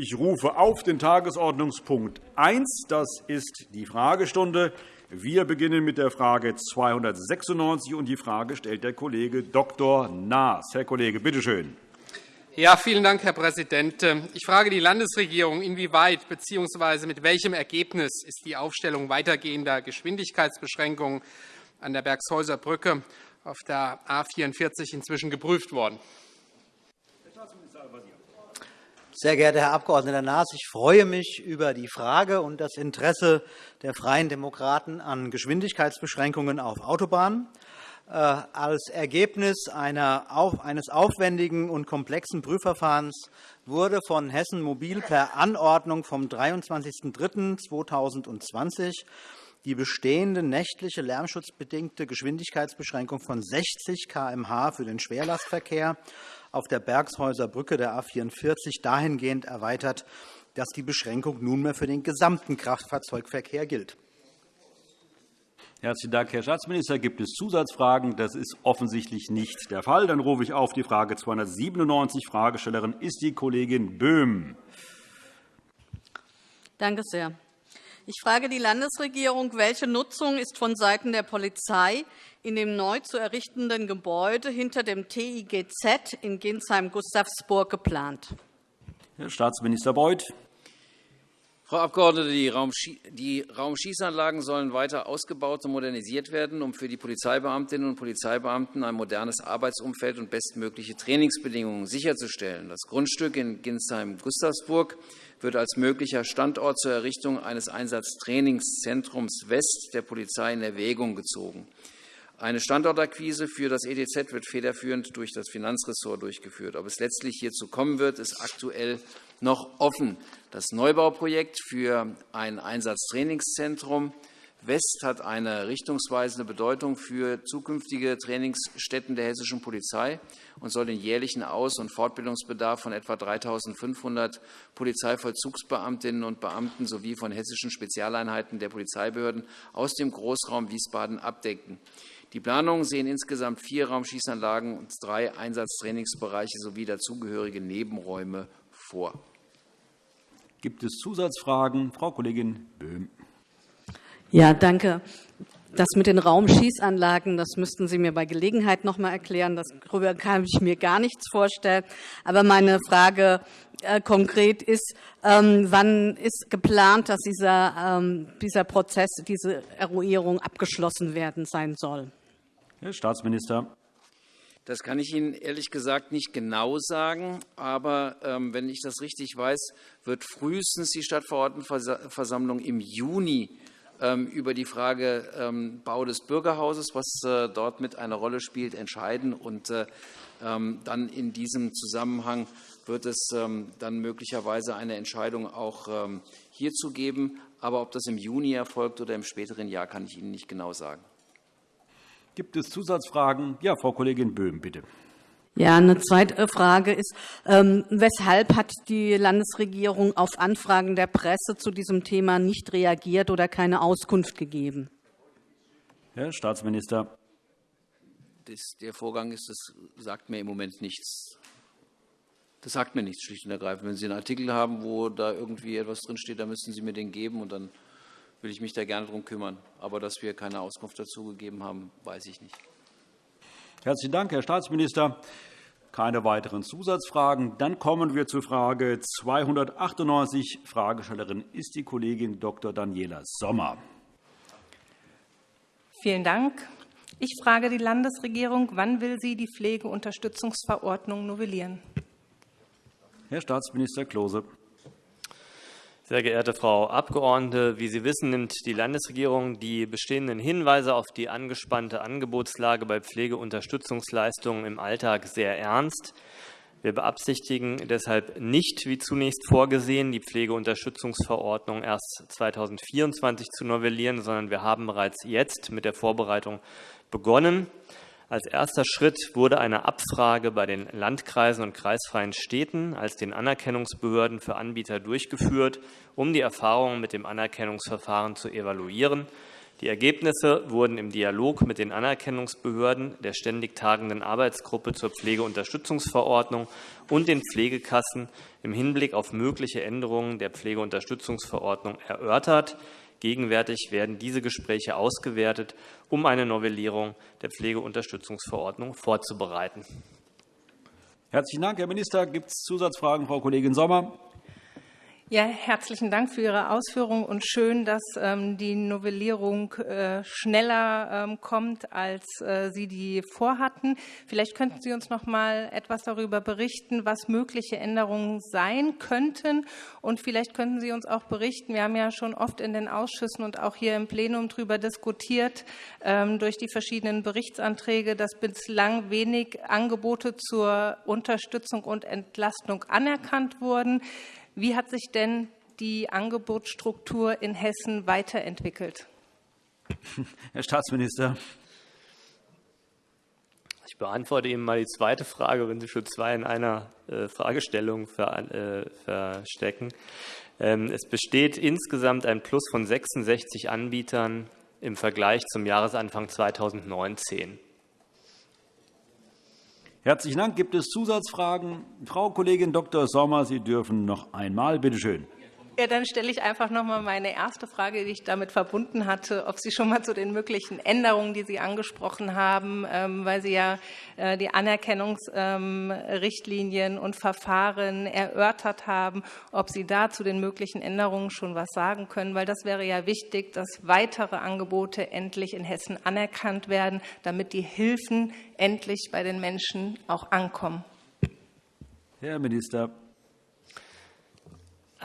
Ich rufe auf den Tagesordnungspunkt 1. Das ist die Fragestunde. Wir beginnen mit der Frage 296. und Die Frage stellt der Kollege Dr. Naas. Herr Kollege, bitte schön. Ja, vielen Dank, Herr Präsident. Ich frage die Landesregierung, inwieweit bzw. mit welchem Ergebnis ist die Aufstellung weitergehender Geschwindigkeitsbeschränkungen an der Bergshäuser Brücke auf der A 44 inzwischen geprüft worden? Sehr geehrter Herr Abg. Naas, ich freue mich über die Frage und das Interesse der Freien Demokraten an Geschwindigkeitsbeschränkungen auf Autobahnen. Äh, als Ergebnis eines aufwendigen und komplexen Prüfverfahrens wurde von Hessen Mobil per Anordnung vom 23.03.2020 die bestehende nächtliche lärmschutzbedingte Geschwindigkeitsbeschränkung von 60 km/h für den Schwerlastverkehr auf der Bergshäuser Brücke der A 44 dahingehend erweitert, dass die Beschränkung nunmehr für den gesamten Kraftfahrzeugverkehr gilt. Herzlichen Dank, Herr Staatsminister. Gibt es Zusatzfragen? Das ist offensichtlich nicht der Fall. Dann rufe ich auf die Frage 297. Fragestellerin ist die Kollegin Böhm. Danke sehr. Ich frage die Landesregierung, welche Nutzung ist vonseiten der Polizei in dem neu zu errichtenden Gebäude hinter dem TIGZ in Ginsheim-Gustavsburg geplant? Herr Staatsminister Beuth. Frau Abgeordnete, die Raumschießanlagen sollen weiter ausgebaut und modernisiert werden, um für die Polizeibeamtinnen und Polizeibeamten ein modernes Arbeitsumfeld und bestmögliche Trainingsbedingungen sicherzustellen. Das Grundstück in Ginsheim-Gustavsburg wird als möglicher Standort zur Errichtung eines Einsatztrainingszentrums West der Polizei in Erwägung gezogen. Eine Standortakquise für das ETZ wird federführend durch das Finanzressort durchgeführt. Ob es letztlich hierzu kommen wird, ist aktuell noch offen. Das Neubauprojekt für ein Einsatztrainingszentrum West hat eine richtungsweisende Bedeutung für zukünftige Trainingsstätten der hessischen Polizei und soll den jährlichen Aus- und Fortbildungsbedarf von etwa 3.500 Polizeivollzugsbeamtinnen und Beamten sowie von hessischen Spezialeinheiten der Polizeibehörden aus dem Großraum Wiesbaden abdecken. Die Planungen sehen insgesamt vier Raumschießanlagen und drei Einsatztrainingsbereiche sowie dazugehörige Nebenräume vor. Gibt es Zusatzfragen? Frau Kollegin Böhm. Ja, danke. Das mit den Raumschießanlagen, das müssten Sie mir bei Gelegenheit noch einmal erklären. Darüber kann ich mir gar nichts vorstellen. Aber meine Frage äh, konkret ist, ähm, wann ist geplant, dass dieser, ähm, dieser Prozess, diese Eruierung abgeschlossen werden sein soll? Herr Staatsminister. Das kann ich Ihnen ehrlich gesagt nicht genau sagen. Aber ähm, wenn ich das richtig weiß, wird frühestens die Stadtverordnetenversammlung im Juni über die Frage ähm, Bau des Bürgerhauses, was äh, dort mit einer Rolle spielt, entscheiden. Und äh, ähm, dann in diesem Zusammenhang wird es dann möglicherweise eine Entscheidung auch hierzu geben. Aber ob das im Juni erfolgt oder im späteren Jahr, kann ich Ihnen nicht genau sagen. Gibt es Zusatzfragen? Ja, Frau Kollegin Böhm, bitte. Ja, eine zweite Frage ist, ähm, weshalb hat die Landesregierung auf Anfragen der Presse zu diesem Thema nicht reagiert oder keine Auskunft gegeben? Herr Staatsminister. Das, der Vorgang ist, das sagt mir im Moment nichts. Das sagt mir nichts, schlicht und ergreifend. Wenn Sie einen Artikel haben, wo da irgendwie etwas drinsteht, dann müssen Sie mir den geben, und dann will ich mich da gerne darum kümmern. Aber dass wir keine Auskunft dazu gegeben haben, weiß ich nicht. Herzlichen Dank, Herr Staatsminister. Keine weiteren Zusatzfragen. Dann kommen wir zur Frage 298. Fragestellerin ist die Kollegin Dr. Daniela Sommer. Vielen Dank. Ich frage die Landesregierung, wann will sie die Pflegeunterstützungsverordnung novellieren? Herr Staatsminister Klose. Sehr geehrte Frau Abgeordnete, wie Sie wissen, nimmt die Landesregierung die bestehenden Hinweise auf die angespannte Angebotslage bei Pflegeunterstützungsleistungen im Alltag sehr ernst. Wir beabsichtigen deshalb nicht, wie zunächst vorgesehen, die Pflegeunterstützungsverordnung erst 2024 zu novellieren, sondern wir haben bereits jetzt mit der Vorbereitung begonnen. Als erster Schritt wurde eine Abfrage bei den Landkreisen und kreisfreien Städten als den Anerkennungsbehörden für Anbieter durchgeführt, um die Erfahrungen mit dem Anerkennungsverfahren zu evaluieren. Die Ergebnisse wurden im Dialog mit den Anerkennungsbehörden der ständig tagenden Arbeitsgruppe zur Pflegeunterstützungsverordnung und den Pflegekassen im Hinblick auf mögliche Änderungen der Pflegeunterstützungsverordnung erörtert. Gegenwärtig werden diese Gespräche ausgewertet, um eine Novellierung der Pflegeunterstützungsverordnung vorzubereiten. Herzlichen Dank, Herr Minister. Gibt es Zusatzfragen, Frau Kollegin Sommer? Ja, herzlichen Dank für Ihre Ausführungen und schön, dass ähm, die Novellierung äh, schneller ähm, kommt, als äh, Sie die vorhatten. Vielleicht könnten Sie uns noch mal etwas darüber berichten, was mögliche Änderungen sein könnten. Und vielleicht könnten Sie uns auch berichten, wir haben ja schon oft in den Ausschüssen und auch hier im Plenum darüber diskutiert, ähm, durch die verschiedenen Berichtsanträge, dass bislang wenig Angebote zur Unterstützung und Entlastung anerkannt wurden. Wie hat sich denn die Angebotsstruktur in Hessen weiterentwickelt? Herr Staatsminister. Ich beantworte Ihnen mal die zweite Frage, wenn Sie schon zwei in einer äh, Fragestellung äh, verstecken. Ähm, es besteht insgesamt ein Plus von 66 Anbietern im Vergleich zum Jahresanfang 2019. Herzlichen Dank. Gibt es Zusatzfragen? Frau Kollegin Dr. Sommer, Sie dürfen noch einmal. Bitte schön. Ja, dann stelle ich einfach noch einmal meine erste Frage, die ich damit verbunden hatte, ob Sie schon mal zu den möglichen Änderungen, die Sie angesprochen haben, ähm, weil Sie ja äh, die Anerkennungsrichtlinien ähm, und Verfahren erörtert haben, ob Sie da zu den möglichen Änderungen schon was sagen können, weil das wäre ja wichtig, dass weitere Angebote endlich in Hessen anerkannt werden, damit die Hilfen endlich bei den Menschen auch ankommen. Herr Minister.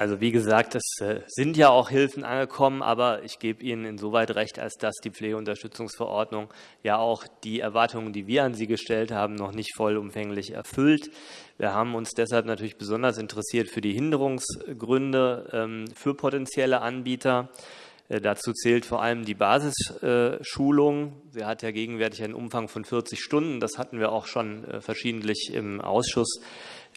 Also wie gesagt, es äh, sind ja auch Hilfen angekommen, aber ich gebe Ihnen insoweit recht, als dass die Pflegeunterstützungsverordnung ja auch die Erwartungen, die wir an sie gestellt haben, noch nicht vollumfänglich erfüllt. Wir haben uns deshalb natürlich besonders interessiert für die Hinderungsgründe ähm, für potenzielle Anbieter. Äh, dazu zählt vor allem die Basisschulung. Sie hat ja gegenwärtig einen Umfang von 40 Stunden. Das hatten wir auch schon äh, verschiedentlich im Ausschuss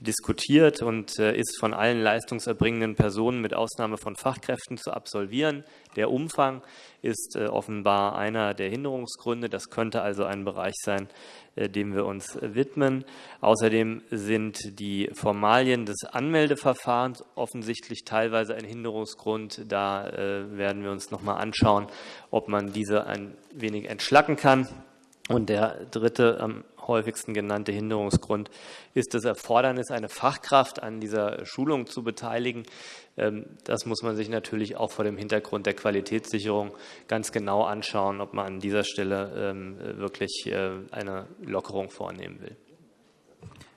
diskutiert und äh, ist von allen leistungserbringenden Personen mit Ausnahme von Fachkräften zu absolvieren. Der Umfang ist äh, offenbar einer der Hinderungsgründe. Das könnte also ein Bereich sein, äh, dem wir uns widmen. Außerdem sind die Formalien des Anmeldeverfahrens offensichtlich teilweise ein Hinderungsgrund. Da werden wir uns noch mal anschauen, ob man diese ein wenig entschlacken kann. Und der dritte am häufigsten genannte Hinderungsgrund ist das Erfordernis, eine Fachkraft an dieser Schulung zu beteiligen. Ähm, das muss man sich natürlich auch vor dem Hintergrund der Qualitätssicherung ganz genau anschauen, ob man an dieser Stelle ähm, wirklich äh, eine Lockerung vornehmen will.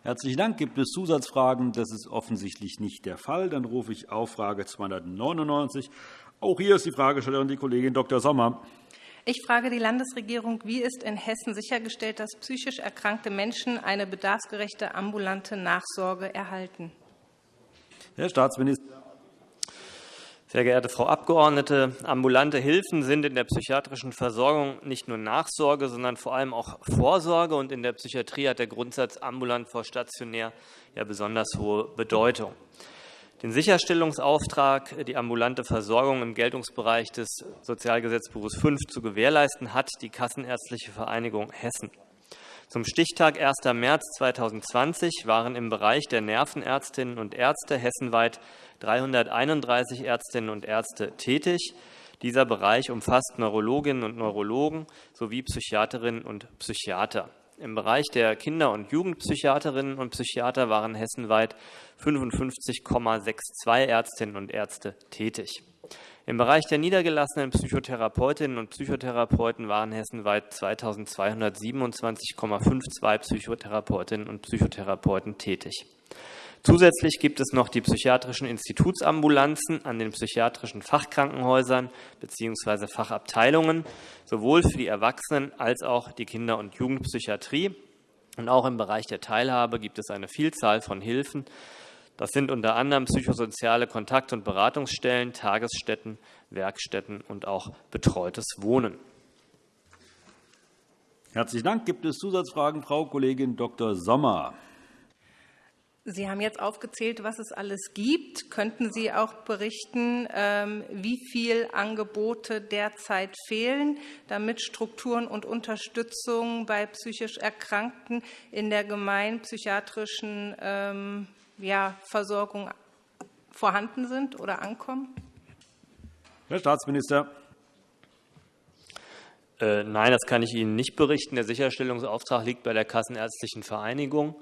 Herzlichen Dank. Gibt es Zusatzfragen? Das ist offensichtlich nicht der Fall. Dann rufe ich auf Frage 299. Auch hier ist die Fragestellerin die Kollegin Dr. Sommer. Ich frage die Landesregierung, wie ist in Hessen sichergestellt, dass psychisch erkrankte Menschen eine bedarfsgerechte ambulante Nachsorge erhalten? Herr Staatsminister. Sehr geehrte Frau Abgeordnete, ambulante Hilfen sind in der psychiatrischen Versorgung nicht nur Nachsorge, sondern vor allem auch Vorsorge. Und in der Psychiatrie hat der Grundsatz ambulant vor stationär ja besonders hohe Bedeutung. Den Sicherstellungsauftrag, die ambulante Versorgung im Geltungsbereich des Sozialgesetzbuches 5 zu gewährleisten, hat die Kassenärztliche Vereinigung Hessen. Zum Stichtag 1. März 2020 waren im Bereich der Nervenärztinnen und Ärzte hessenweit 331 Ärztinnen und Ärzte tätig. Dieser Bereich umfasst Neurologinnen und Neurologen sowie Psychiaterinnen und Psychiater. Im Bereich der Kinder- und Jugendpsychiaterinnen und Psychiater waren hessenweit 55,62 Ärztinnen und Ärzte tätig. Im Bereich der niedergelassenen Psychotherapeutinnen und Psychotherapeuten waren hessenweit 2227,52 Psychotherapeutinnen und Psychotherapeuten tätig. Zusätzlich gibt es noch die psychiatrischen Institutsambulanzen an den psychiatrischen Fachkrankenhäusern bzw. Fachabteilungen, sowohl für die Erwachsenen als auch die Kinder- und Jugendpsychiatrie. Und auch im Bereich der Teilhabe gibt es eine Vielzahl von Hilfen. Das sind unter anderem psychosoziale Kontakt- und Beratungsstellen, Tagesstätten, Werkstätten und auch betreutes Wohnen. Herzlichen Dank. Gibt es Zusatzfragen? Frau Kollegin Dr. Sommer. Sie haben jetzt aufgezählt, was es alles gibt. Könnten Sie auch berichten, ähm, wie viele Angebote derzeit fehlen, damit Strukturen und Unterstützung bei psychisch Erkrankten in der gemeinpsychiatrischen ähm, Versorgung vorhanden sind oder ankommen? Herr Staatsminister. Äh, nein, das kann ich Ihnen nicht berichten. Der Sicherstellungsauftrag liegt bei der Kassenärztlichen Vereinigung.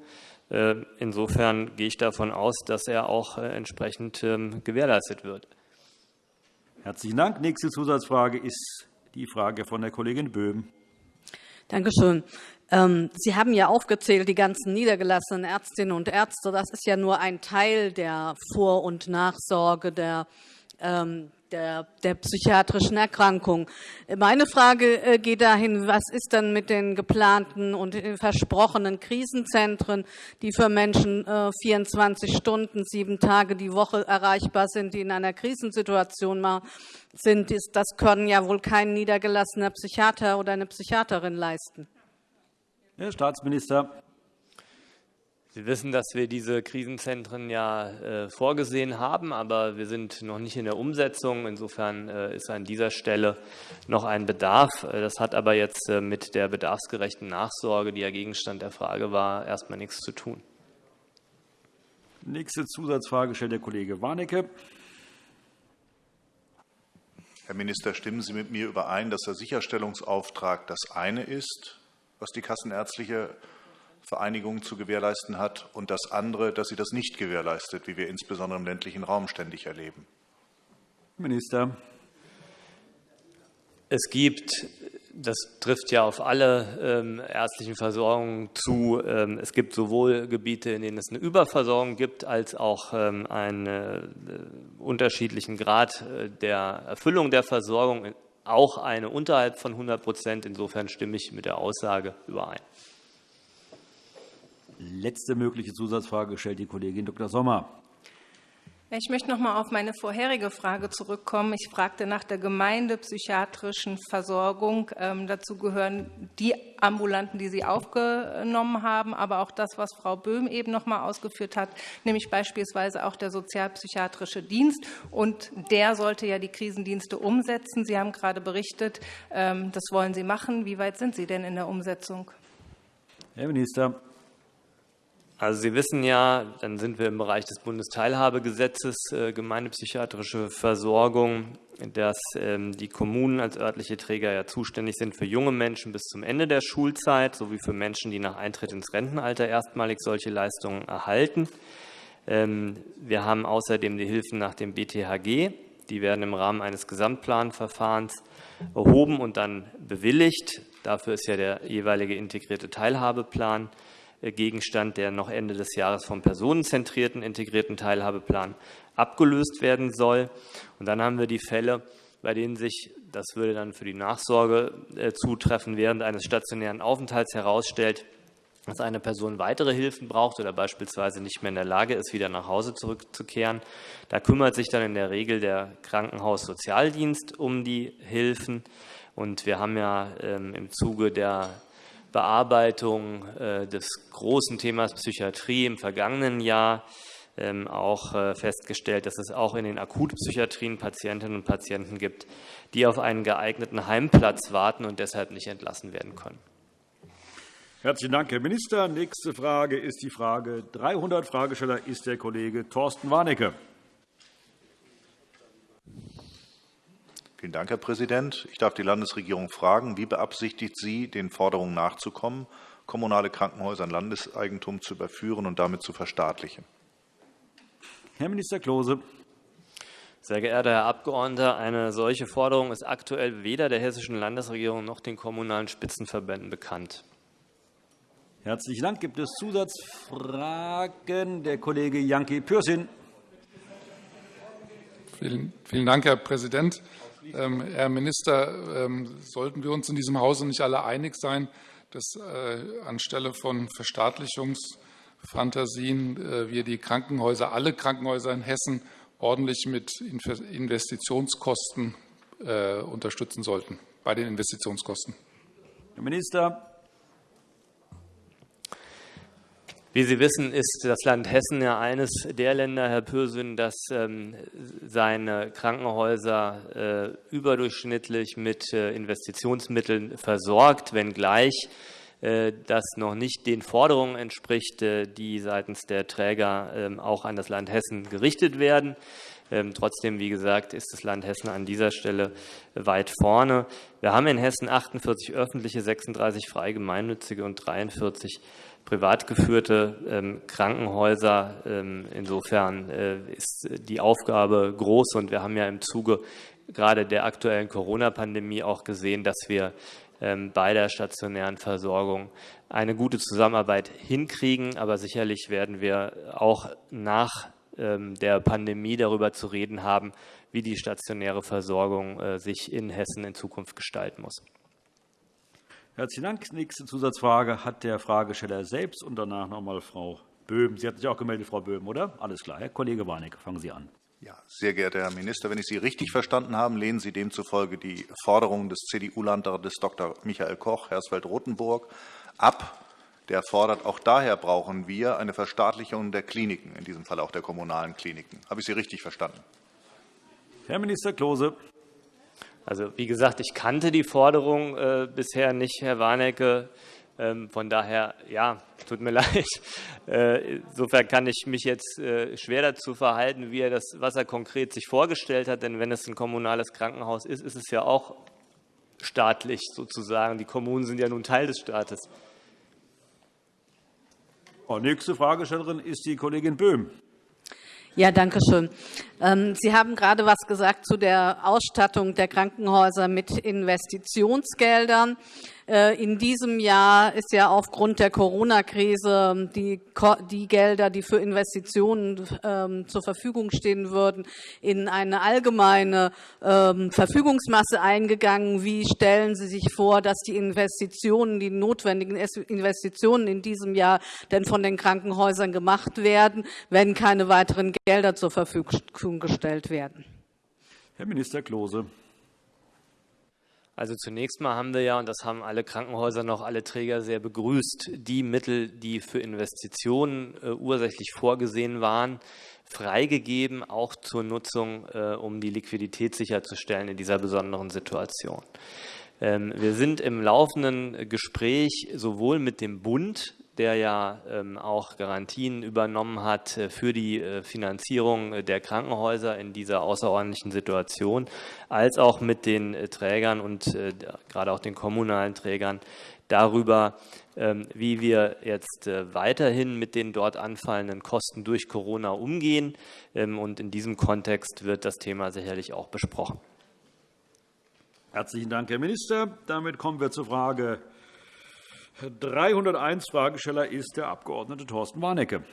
Äh, insofern gehe ich davon aus, dass er auch äh, entsprechend ähm, gewährleistet wird. Herzlichen Dank. Nächste Zusatzfrage ist die Frage von der Kollegin Böhm. Danke schön. Ähm, Sie haben ja aufgezählt, die ganzen niedergelassenen Ärztinnen und Ärzte. Das ist ja nur ein Teil der Vor- und Nachsorge der ähm, der, der psychiatrischen Erkrankung. Meine Frage äh, geht dahin, was ist dann mit den geplanten und versprochenen Krisenzentren, die für Menschen 24 äh, Stunden, sieben Tage die Woche erreichbar sind, die in einer Krisensituation sind. Das können ja wohl kein niedergelassener Psychiater oder eine Psychiaterin leisten. Herr Staatsminister. Sie wissen, dass wir diese Krisenzentren ja äh, vorgesehen haben, aber wir sind noch nicht in der Umsetzung. Insofern äh, ist an dieser Stelle noch ein Bedarf. Äh, das hat aber jetzt mit der bedarfsgerechten Nachsorge, die ja Gegenstand der Frage war, erstmal nichts zu tun. Nächste Zusatzfrage stellt der Kollege Warnecke. Herr Minister, stimmen Sie mit mir überein, dass der Sicherstellungsauftrag das eine ist, was die kassenärztliche Vereinigungen zu gewährleisten hat, und das andere, dass sie das nicht gewährleistet, wie wir insbesondere im ländlichen Raum ständig erleben. Minister. Es gibt, das trifft ja auf alle ähm, ärztlichen Versorgungen zu, ähm, es gibt sowohl Gebiete, in denen es eine Überversorgung gibt, als auch ähm, einen äh, unterschiedlichen Grad äh, der Erfüllung der Versorgung, auch eine unterhalb von 100 Prozent. Insofern stimme ich mit der Aussage überein. Letzte mögliche Zusatzfrage stellt die Kollegin Dr. Sommer. Ich möchte noch einmal auf meine vorherige Frage zurückkommen. Ich fragte nach der gemeindepsychiatrischen Versorgung. Ähm, dazu gehören die Ambulanten, die Sie aufgenommen haben, aber auch das, was Frau Böhm eben noch einmal ausgeführt hat, nämlich beispielsweise auch der sozialpsychiatrische Dienst. Und der sollte ja die Krisendienste umsetzen. Sie haben gerade berichtet, ähm, das wollen Sie machen. Wie weit sind Sie denn in der Umsetzung? Herr Minister. Also Sie wissen ja, dann sind wir im Bereich des Bundesteilhabegesetzes äh, gemeindepsychiatrische Versorgung, dass ähm, die Kommunen als örtliche Träger ja zuständig sind für junge Menschen bis zum Ende der Schulzeit sowie für Menschen, die nach Eintritt ins Rentenalter erstmalig solche Leistungen erhalten. Ähm, wir haben außerdem die Hilfen nach dem BTHG. Die werden im Rahmen eines Gesamtplanverfahrens erhoben und dann bewilligt. Dafür ist ja der jeweilige integrierte Teilhabeplan Gegenstand, der noch Ende des Jahres vom personenzentrierten integrierten Teilhabeplan abgelöst werden soll. Und dann haben wir die Fälle, bei denen sich, das würde dann für die Nachsorge äh, zutreffen, während eines stationären Aufenthalts herausstellt, dass eine Person weitere Hilfen braucht oder beispielsweise nicht mehr in der Lage ist, wieder nach Hause zurückzukehren. Da kümmert sich dann in der Regel der Krankenhaussozialdienst um die Hilfen. Und wir haben ja ähm, im Zuge der Bearbeitung äh, des großen Themas Psychiatrie im vergangenen Jahr ähm, auch äh, festgestellt, dass es auch in den Akutpsychiatrien Patientinnen und Patienten gibt, die auf einen geeigneten Heimplatz warten und deshalb nicht entlassen werden können. Herzlichen Dank, Herr Minister. Nächste Frage ist die Frage 300. Fragesteller ist der Kollege Thorsten Warnecke. Vielen Dank, Herr Präsident. Ich darf die Landesregierung fragen, wie beabsichtigt sie, den Forderungen nachzukommen, kommunale Krankenhäuser in Landeseigentum zu überführen und damit zu verstaatlichen? Herr Minister Klose. Sehr geehrter Herr Abgeordneter, eine solche Forderung ist aktuell weder der hessischen Landesregierung noch den kommunalen Spitzenverbänden bekannt. Herzlichen Dank. Gibt es Zusatzfragen? Der Kollege Janki Pürsün. Vielen Dank, Herr Präsident. Ähm, Herr Minister, ähm, sollten wir uns in diesem Hause nicht alle einig sein, dass äh, anstelle von Verstaatlichungsfantasien äh, wir die Krankenhäuser, alle Krankenhäuser in Hessen ordentlich mit Investitionskosten äh, unterstützen sollten, bei den Investitionskosten? Herr Minister. Wie Sie wissen, ist das Land Hessen ja eines der Länder, Herr Pürsün, das ähm, seine Krankenhäuser äh, überdurchschnittlich mit äh, Investitionsmitteln versorgt, wenngleich äh, das noch nicht den Forderungen entspricht, die seitens der Träger ähm, auch an das Land Hessen gerichtet werden. Ähm, trotzdem, wie gesagt, ist das Land Hessen an dieser Stelle weit vorne. Wir haben in Hessen 48 öffentliche, 36 frei gemeinnützige und 43 privat geführte ähm, Krankenhäuser. Ähm, insofern äh, ist die Aufgabe groß und wir haben ja im Zuge gerade der aktuellen Corona-Pandemie auch gesehen, dass wir ähm, bei der stationären Versorgung eine gute Zusammenarbeit hinkriegen. Aber sicherlich werden wir auch nach der Pandemie darüber zu reden haben, wie die stationäre Versorgung äh, sich in Hessen in Zukunft gestalten muss. Herzlichen Dank. Nächste Zusatzfrage hat der Fragesteller selbst und danach noch einmal Frau Böhm. Sie hat sich auch gemeldet, Frau Böhm, oder? Alles klar. Herr Kollege Warnecke, fangen Sie an. Ja, sehr geehrter Herr Minister, wenn ich Sie richtig verstanden habe, lehnen Sie demzufolge die Forderungen des CDU-Landrates Dr. Michael Koch, Hersfeld-Rotenburg, ab. Der fordert, auch daher brauchen wir eine Verstaatlichung der Kliniken, in diesem Fall auch der kommunalen Kliniken. Habe ich Sie richtig verstanden? Herr Minister Klose. Also wie gesagt, ich kannte die Forderung äh, bisher nicht, Herr Warnecke. Ähm, von daher, ja, tut mir leid. Äh, insofern kann ich mich jetzt äh, schwer dazu verhalten, wie er das, was er konkret sich vorgestellt hat. Denn wenn es ein kommunales Krankenhaus ist, ist es ja auch staatlich sozusagen. Die Kommunen sind ja nun Teil des Staates. Nächste Fragestellerin ist die Kollegin Böhm. Ja, danke schön. Ähm, Sie haben gerade etwas gesagt zu der Ausstattung der Krankenhäuser mit Investitionsgeldern. Äh, in diesem Jahr ist ja aufgrund der Corona-Krise die, die Gelder, die für Investitionen ähm, zur Verfügung stehen würden, in eine allgemeine ähm, Verfügungsmasse eingegangen. Wie stellen Sie sich vor, dass die Investitionen, die notwendigen Investitionen in diesem Jahr denn von den Krankenhäusern gemacht werden, wenn keine weiteren Gelder zur Verfügung gestellt werden? Herr Minister Klose. Also zunächst mal haben wir ja, und das haben alle Krankenhäuser noch alle Träger sehr begrüßt, die Mittel, die für Investitionen äh, ursächlich vorgesehen waren, freigegeben, auch zur Nutzung, äh, um die Liquidität sicherzustellen in dieser besonderen Situation. Ähm, wir sind im laufenden Gespräch sowohl mit dem Bund der ja ähm, auch Garantien übernommen hat äh, für die äh, Finanzierung der Krankenhäuser in dieser außerordentlichen Situation, als auch mit den äh, Trägern und gerade auch den kommunalen Trägern darüber, ähm, wie wir jetzt weiterhin mit den dort anfallenden Kosten durch Corona umgehen. Ähm, und in diesem Kontext wird das Thema sicherlich auch besprochen. Herzlichen Dank, Herr Minister. Damit kommen wir zur Frage 301 Fragesteller ist der Abg. Thorsten Warnecke.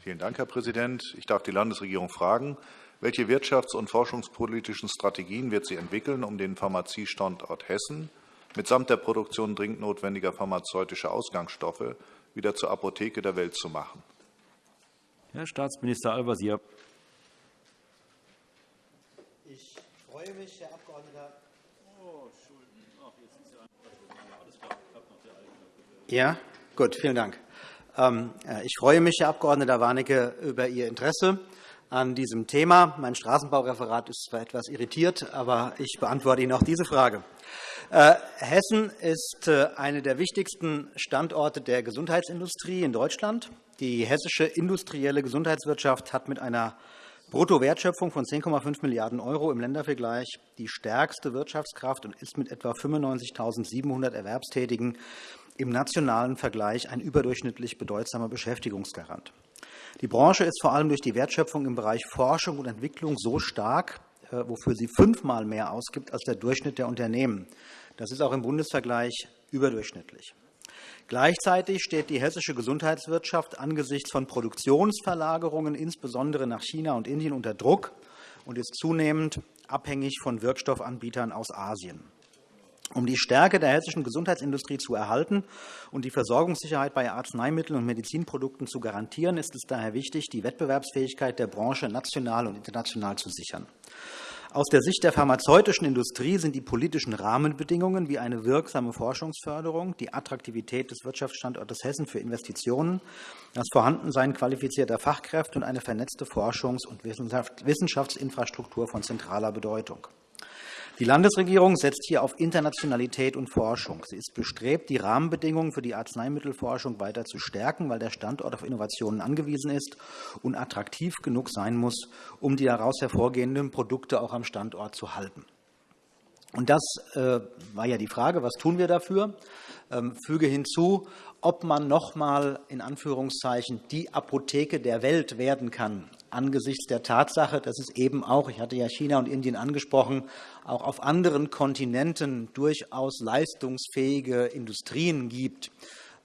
Vielen Dank, Herr Präsident. Ich darf die Landesregierung fragen, welche wirtschafts- und forschungspolitischen Strategien wird sie entwickeln, um den Pharmaziestandort Hessen mitsamt der Produktion dringend notwendiger pharmazeutischer Ausgangsstoffe wieder zur Apotheke der Welt zu machen? Herr Staatsminister Al-Wazir. Ich freue mich, Herr Abg. Ja, gut, vielen Dank. Ähm, ich freue mich, Herr Abg. Warnecke, über Ihr Interesse an diesem Thema. Mein Straßenbaureferat ist zwar etwas irritiert, aber ich beantworte Ihnen auch diese Frage. Äh, Hessen ist äh, einer der wichtigsten Standorte der Gesundheitsindustrie in Deutschland. Die hessische industrielle Gesundheitswirtschaft hat mit einer Bruttowertschöpfung von 10,5 Milliarden € im Ländervergleich die stärkste Wirtschaftskraft und ist mit etwa 95.700 Erwerbstätigen im nationalen Vergleich ein überdurchschnittlich bedeutsamer Beschäftigungsgarant. Die Branche ist vor allem durch die Wertschöpfung im Bereich Forschung und Entwicklung so stark, äh, wofür sie fünfmal mehr ausgibt als der Durchschnitt der Unternehmen. Das ist auch im Bundesvergleich überdurchschnittlich. Gleichzeitig steht die hessische Gesundheitswirtschaft angesichts von Produktionsverlagerungen, insbesondere nach China und Indien, unter Druck und ist zunehmend abhängig von Wirkstoffanbietern aus Asien. Um die Stärke der hessischen Gesundheitsindustrie zu erhalten und die Versorgungssicherheit bei Arzneimitteln und Medizinprodukten zu garantieren, ist es daher wichtig, die Wettbewerbsfähigkeit der Branche national und international zu sichern. Aus der Sicht der pharmazeutischen Industrie sind die politischen Rahmenbedingungen wie eine wirksame Forschungsförderung, die Attraktivität des Wirtschaftsstandortes Hessen für Investitionen, das Vorhandensein qualifizierter Fachkräfte und eine vernetzte Forschungs- und Wissenschaftsinfrastruktur von zentraler Bedeutung. Die Landesregierung setzt hier auf Internationalität und Forschung. Sie ist bestrebt, die Rahmenbedingungen für die Arzneimittelforschung weiter zu stärken, weil der Standort auf Innovationen angewiesen ist und attraktiv genug sein muss, um die daraus hervorgehenden Produkte auch am Standort zu halten. Und das äh, war ja die Frage, was tun wir dafür? Ähm, füge hinzu, ob man noch einmal in Anführungszeichen die Apotheke der Welt werden kann, angesichts der Tatsache, dass es eben auch, ich hatte ja China und Indien angesprochen, auch auf anderen Kontinenten durchaus leistungsfähige Industrien gibt.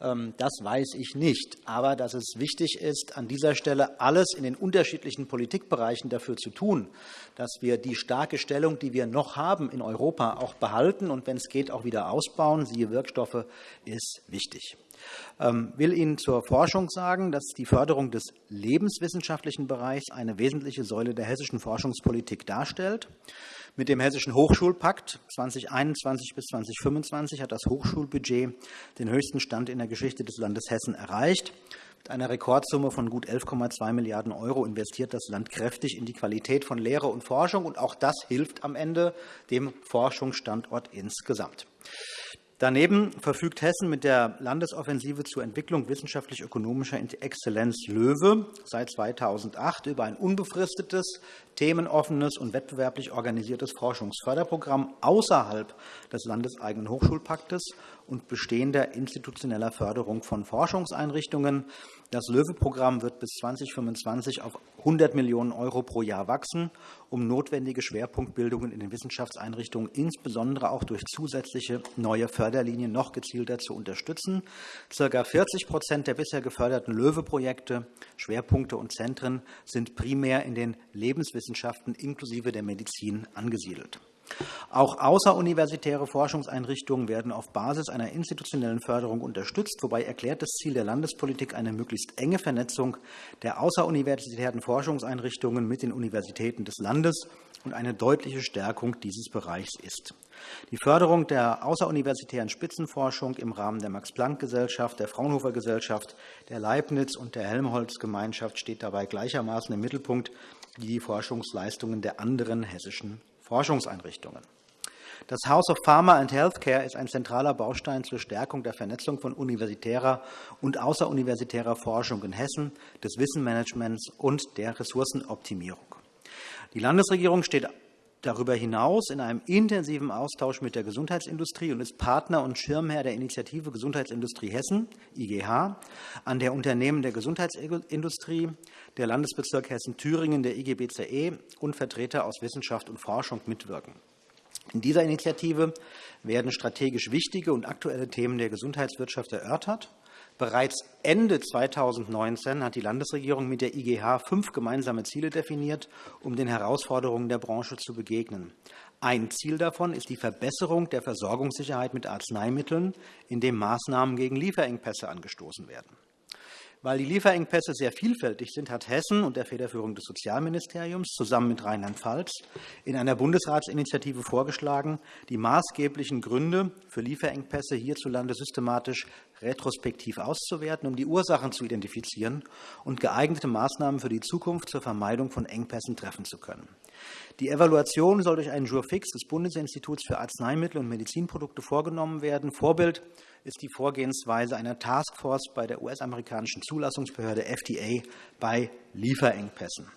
Ähm, das weiß ich nicht. Aber dass es wichtig ist, an dieser Stelle alles in den unterschiedlichen Politikbereichen dafür zu tun, dass wir die starke Stellung, die wir noch haben in Europa, auch behalten und, wenn es geht, auch wieder ausbauen, siehe Wirkstoffe, ist wichtig. Ich ähm, will Ihnen zur Forschung sagen, dass die Förderung des lebenswissenschaftlichen Bereichs eine wesentliche Säule der hessischen Forschungspolitik darstellt. Mit dem Hessischen Hochschulpakt 2021 bis 2025 hat das Hochschulbudget den höchsten Stand in der Geschichte des Landes Hessen erreicht. Mit einer Rekordsumme von gut 11,2 Milliarden € investiert das Land kräftig in die Qualität von Lehre und Forschung. Und auch das hilft am Ende dem Forschungsstandort insgesamt. Daneben verfügt Hessen mit der Landesoffensive zur Entwicklung wissenschaftlich-ökonomischer Exzellenz LOEWE seit 2008 über ein unbefristetes, themenoffenes und wettbewerblich organisiertes Forschungsförderprogramm außerhalb des landeseigenen Hochschulpaktes und bestehender institutioneller Förderung von Forschungseinrichtungen. Das LOEWE-Programm wird bis 2025 auf 100 Millionen € pro Jahr wachsen, um notwendige Schwerpunktbildungen in den Wissenschaftseinrichtungen insbesondere auch durch zusätzliche neue Förderlinien noch gezielter zu unterstützen. Circa 40% der bisher geförderten LOEWE-Projekte, Schwerpunkte und Zentren sind primär in den Lebenswissenschaften inklusive der Medizin angesiedelt. Auch außeruniversitäre Forschungseinrichtungen werden auf Basis einer institutionellen Förderung unterstützt, wobei erklärtes Ziel der Landespolitik eine möglichst enge Vernetzung der außeruniversitären Forschungseinrichtungen mit den Universitäten des Landes und eine deutliche Stärkung dieses Bereichs ist. Die Förderung der außeruniversitären Spitzenforschung im Rahmen der Max-Planck-Gesellschaft, der Fraunhofer-Gesellschaft, der Leibniz- und der Helmholtz-Gemeinschaft steht dabei gleichermaßen im Mittelpunkt wie die Forschungsleistungen der anderen hessischen Forschungseinrichtungen. Das House of Pharma and Healthcare ist ein zentraler Baustein zur Stärkung der Vernetzung von universitärer und außeruniversitärer Forschung in Hessen, des Wissenmanagements und der Ressourcenoptimierung. Die Landesregierung steht darüber hinaus in einem intensiven Austausch mit der Gesundheitsindustrie und ist Partner und Schirmherr der Initiative Gesundheitsindustrie Hessen, IGH, an der Unternehmen der Gesundheitsindustrie, der Landesbezirk Hessen-Thüringen, der IGBCE und Vertreter aus Wissenschaft und Forschung mitwirken. In dieser Initiative werden strategisch wichtige und aktuelle Themen der Gesundheitswirtschaft erörtert. Bereits Ende 2019 hat die Landesregierung mit der IGH fünf gemeinsame Ziele definiert, um den Herausforderungen der Branche zu begegnen. Ein Ziel davon ist die Verbesserung der Versorgungssicherheit mit Arzneimitteln, indem Maßnahmen gegen Lieferengpässe angestoßen werden. Weil die Lieferengpässe sehr vielfältig sind, hat Hessen unter Federführung des Sozialministeriums zusammen mit Rheinland-Pfalz in einer Bundesratsinitiative vorgeschlagen, die maßgeblichen Gründe für Lieferengpässe hierzulande systematisch retrospektiv auszuwerten, um die Ursachen zu identifizieren und geeignete Maßnahmen für die Zukunft zur Vermeidung von Engpässen treffen zu können. Die Evaluation soll durch einen Jurfix des Bundesinstituts für Arzneimittel und Medizinprodukte vorgenommen werden. Vorbild ist die Vorgehensweise einer Taskforce bei der US-amerikanischen Zulassungsbehörde FDA bei Lieferengpässen.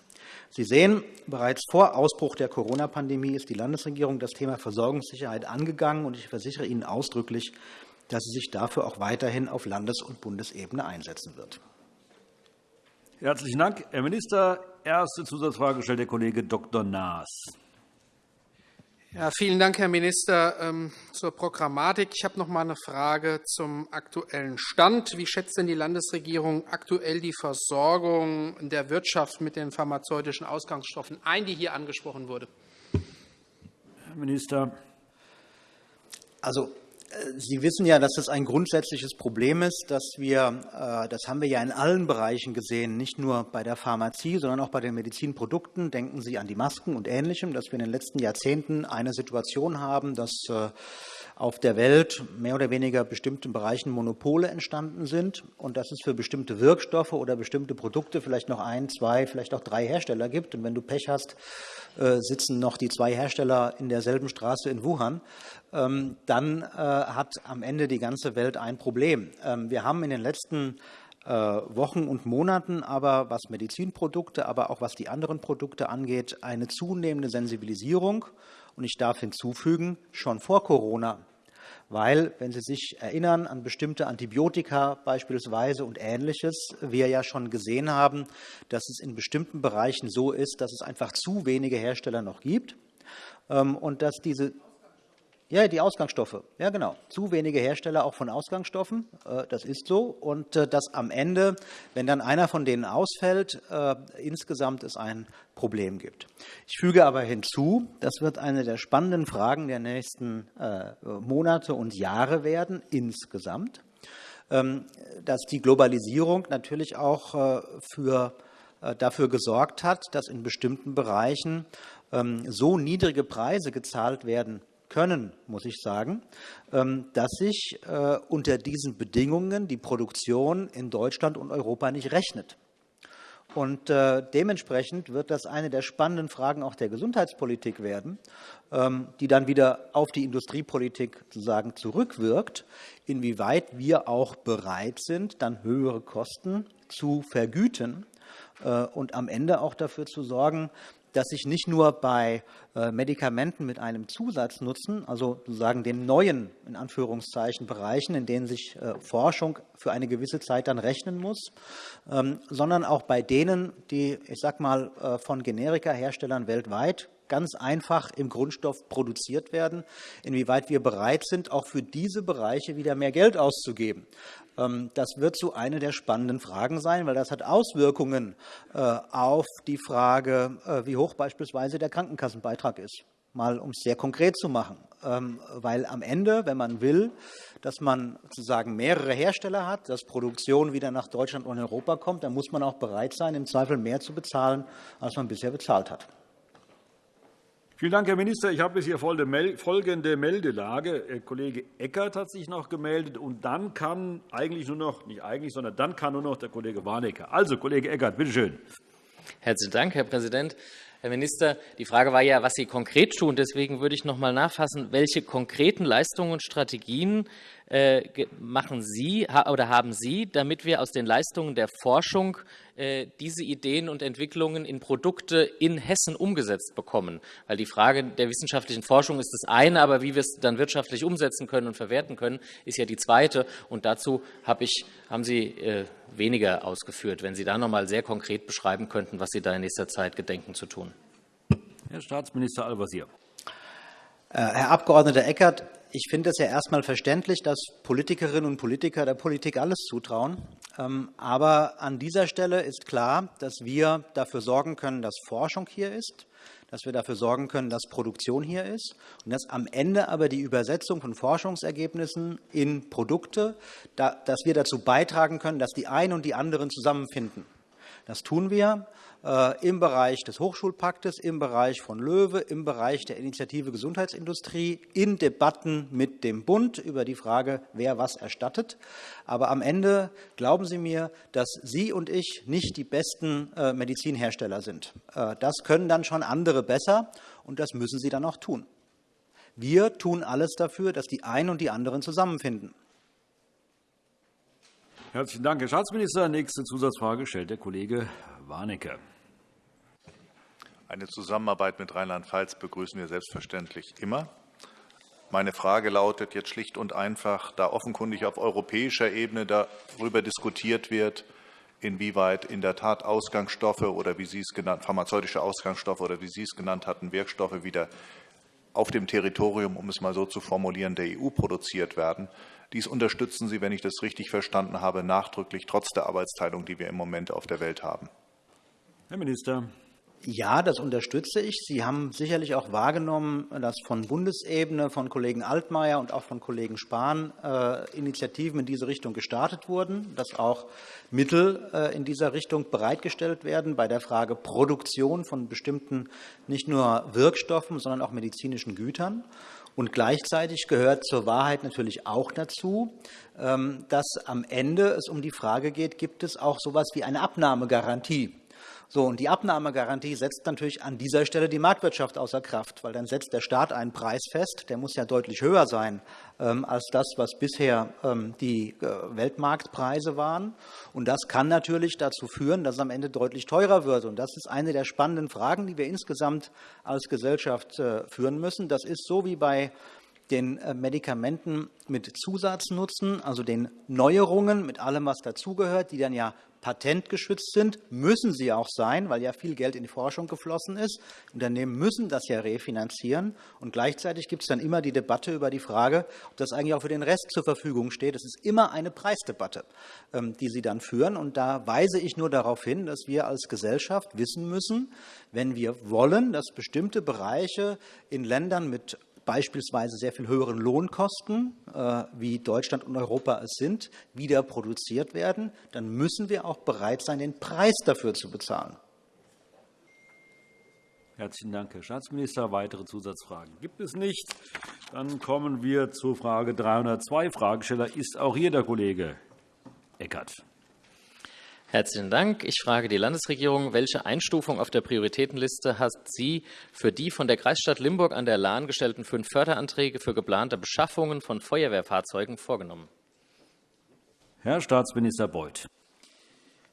Sie sehen, bereits vor Ausbruch der Corona-Pandemie ist die Landesregierung das Thema Versorgungssicherheit angegangen, und ich versichere Ihnen ausdrücklich, dass sie sich dafür auch weiterhin auf Landes- und Bundesebene einsetzen wird. Herzlichen Dank, Herr Minister. Erste Zusatzfrage stellt der Kollege Dr. Naas. Ja, vielen Dank, Herr Minister, ähm, zur Programmatik. Ich habe noch einmal eine Frage zum aktuellen Stand. Wie schätzt denn die Landesregierung aktuell die Versorgung der Wirtschaft mit den pharmazeutischen Ausgangsstoffen ein, die hier angesprochen wurde? Herr Minister. Also, Sie wissen ja, dass das ein grundsätzliches Problem ist, dass wir, äh, das haben wir ja in allen Bereichen gesehen, nicht nur bei der Pharmazie, sondern auch bei den Medizinprodukten. Denken Sie an die Masken und Ähnlichem, dass wir in den letzten Jahrzehnten eine Situation haben, dass äh, auf der Welt mehr oder weniger bestimmten Bereichen Monopole entstanden sind und dass es für bestimmte Wirkstoffe oder bestimmte Produkte vielleicht noch ein, zwei, vielleicht auch drei Hersteller gibt. Und wenn du Pech hast, äh, sitzen noch die zwei Hersteller in derselben Straße in Wuhan, ähm, dann äh, hat am Ende die ganze Welt ein Problem. Ähm, wir haben in den letzten äh, Wochen und Monaten aber, was Medizinprodukte, aber auch was die anderen Produkte angeht, eine zunehmende Sensibilisierung. Und ich darf hinzufügen, schon vor Corona weil, wenn Sie sich erinnern an bestimmte Antibiotika beispielsweise und Ähnliches, wir ja schon gesehen haben, dass es in bestimmten Bereichen so ist, dass es einfach zu wenige Hersteller noch gibt ähm, und dass diese ja, die Ausgangsstoffe. Ja, genau. Zu wenige Hersteller auch von Ausgangsstoffen. Äh, das ist so. Und äh, dass am Ende, wenn dann einer von denen ausfällt, äh, insgesamt es ein Problem gibt. Ich füge aber hinzu, das wird eine der spannenden Fragen der nächsten Monate und Jahre werden, insgesamt, ähm, dass die Globalisierung natürlich auch für, dafür gesorgt hat, dass in bestimmten Bereichen ähm, so niedrige Preise gezahlt werden können, muss ich sagen, ähm, dass sich äh, unter diesen Bedingungen die Produktion in Deutschland und Europa nicht rechnet. Und äh, dementsprechend wird das eine der spannenden Fragen auch der Gesundheitspolitik werden, ähm, die dann wieder auf die Industriepolitik sozusagen zurückwirkt, inwieweit wir auch bereit sind, dann höhere Kosten zu vergüten äh, und am Ende auch dafür zu sorgen, dass sich nicht nur bei äh, Medikamenten mit einem Zusatznutzen, also sozusagen den neuen in Anführungszeichen Bereichen, in denen sich äh, Forschung für eine gewisse Zeit dann rechnen muss, ähm, sondern auch bei denen, die, ich sag mal, äh, von Generika-Herstellern weltweit ganz einfach im Grundstoff produziert werden, inwieweit wir bereit sind, auch für diese Bereiche wieder mehr Geld auszugeben. Ähm, das wird so eine der spannenden Fragen sein, weil das hat Auswirkungen äh, auf die Frage, äh, wie hoch beispielsweise der Krankenkassenbeitrag ist. Mal um es sehr konkret zu machen. Ähm, weil am Ende, wenn man will, dass man sozusagen mehrere Hersteller hat, dass Produktion wieder nach Deutschland und Europa kommt, dann muss man auch bereit sein, im Zweifel mehr zu bezahlen, als man bisher bezahlt hat. Vielen Dank, Herr Minister. Ich habe hier folgende Meldelage. Herr Kollege Eckert hat sich noch gemeldet, und dann kann eigentlich nur noch, nicht eigentlich, sondern dann kann nur noch der Kollege Warnecke. Also, Kollege Eckert, bitte schön. Herzlichen Dank, Herr Präsident. Herr Minister, die Frage war ja, was Sie konkret tun. Deswegen würde ich noch einmal nachfassen, welche konkreten Leistungen und Strategien äh, machen Sie oder haben Sie, damit wir aus den Leistungen der Forschung äh, diese Ideen und Entwicklungen in Produkte in Hessen umgesetzt bekommen? Weil die Frage der wissenschaftlichen Forschung ist das eine, aber wie wir es dann wirtschaftlich umsetzen können und verwerten können, ist ja die zweite. Und dazu ich, haben Sie äh, weniger ausgeführt. Wenn Sie da noch einmal sehr konkret beschreiben könnten, was Sie da in nächster Zeit gedenken zu tun. Herr Staatsminister Al-Wazir. Herr Abg. Eckert, ich finde es ja erstmal verständlich, dass Politikerinnen und Politiker der Politik alles zutrauen. Ähm, aber an dieser Stelle ist klar, dass wir dafür sorgen können, dass Forschung hier ist, dass wir dafür sorgen können, dass Produktion hier ist und dass am Ende aber die Übersetzung von Forschungsergebnissen in Produkte, dass wir dazu beitragen können, dass die einen und die anderen zusammenfinden. Das tun wir. Äh, im Bereich des Hochschulpaktes, im Bereich von Löwe, im Bereich der Initiative Gesundheitsindustrie, in Debatten mit dem Bund über die Frage, wer was erstattet. Aber am Ende glauben Sie mir, dass Sie und ich nicht die besten äh, Medizinhersteller sind. Äh, das können dann schon andere besser, und das müssen sie dann auch tun. Wir tun alles dafür, dass die einen und die anderen zusammenfinden. Herzlichen Dank, Herr Staatsminister. Nächste Zusatzfrage stellt der Kollege Warnecke. Eine Zusammenarbeit mit Rheinland-Pfalz begrüßen wir selbstverständlich immer. Meine Frage lautet jetzt schlicht und einfach, da offenkundig auf europäischer Ebene darüber diskutiert wird, inwieweit in der Tat Ausgangsstoffe oder wie Sie es genannt, pharmazeutische Ausgangsstoffe oder wie Sie es genannt hatten, Wirkstoffe wieder auf dem Territorium, um es mal so zu formulieren, der EU produziert werden. Dies unterstützen Sie, wenn ich das richtig verstanden habe, nachdrücklich trotz der Arbeitsteilung, die wir im Moment auf der Welt haben. Herr Minister. Ja, das unterstütze ich. Sie haben sicherlich auch wahrgenommen, dass von Bundesebene, von Kollegen Altmaier und auch von Kollegen Spahn äh, Initiativen in diese Richtung gestartet wurden, dass auch Mittel äh, in dieser Richtung bereitgestellt werden bei der Frage Produktion von bestimmten nicht nur Wirkstoffen, sondern auch medizinischen Gütern. Und gleichzeitig gehört zur Wahrheit natürlich auch dazu, ähm, dass am Ende es um die Frage geht, gibt es auch so etwas wie eine Abnahmegarantie so, und die Abnahmegarantie setzt natürlich an dieser Stelle die Marktwirtschaft außer Kraft, weil dann setzt der Staat einen Preis fest, der muss ja deutlich höher sein ähm, als das, was bisher ähm, die äh, Weltmarktpreise waren. Und das kann natürlich dazu führen, dass es am Ende deutlich teurer wird. Und das ist eine der spannenden Fragen, die wir insgesamt als Gesellschaft äh, führen müssen. Das ist so wie bei den äh, Medikamenten mit Zusatznutzen, also den Neuerungen mit allem, was dazugehört, die dann ja patentgeschützt sind, müssen sie auch sein, weil ja viel Geld in die Forschung geflossen ist. Unternehmen müssen das ja refinanzieren. Und gleichzeitig gibt es dann immer die Debatte über die Frage, ob das eigentlich auch für den Rest zur Verfügung steht. Es ist immer eine Preisdebatte, ähm, die Sie dann führen. Und da weise ich nur darauf hin, dass wir als Gesellschaft wissen müssen, wenn wir wollen, dass bestimmte Bereiche in Ländern mit beispielsweise sehr viel höheren Lohnkosten, äh, wie Deutschland und Europa es sind, wieder produziert werden, dann müssen wir auch bereit sein, den Preis dafür zu bezahlen. Herzlichen Dank, Herr Staatsminister. Weitere Zusatzfragen gibt es nicht. Dann kommen wir zu Frage 302. Fragesteller ist auch hier der Kollege Eckert. Herzlichen Dank. Ich frage die Landesregierung, welche Einstufung auf der Prioritätenliste hat sie für die von der Kreisstadt Limburg an der Lahn gestellten fünf Förderanträge für geplante Beschaffungen von Feuerwehrfahrzeugen vorgenommen? Herr Staatsminister Beuth.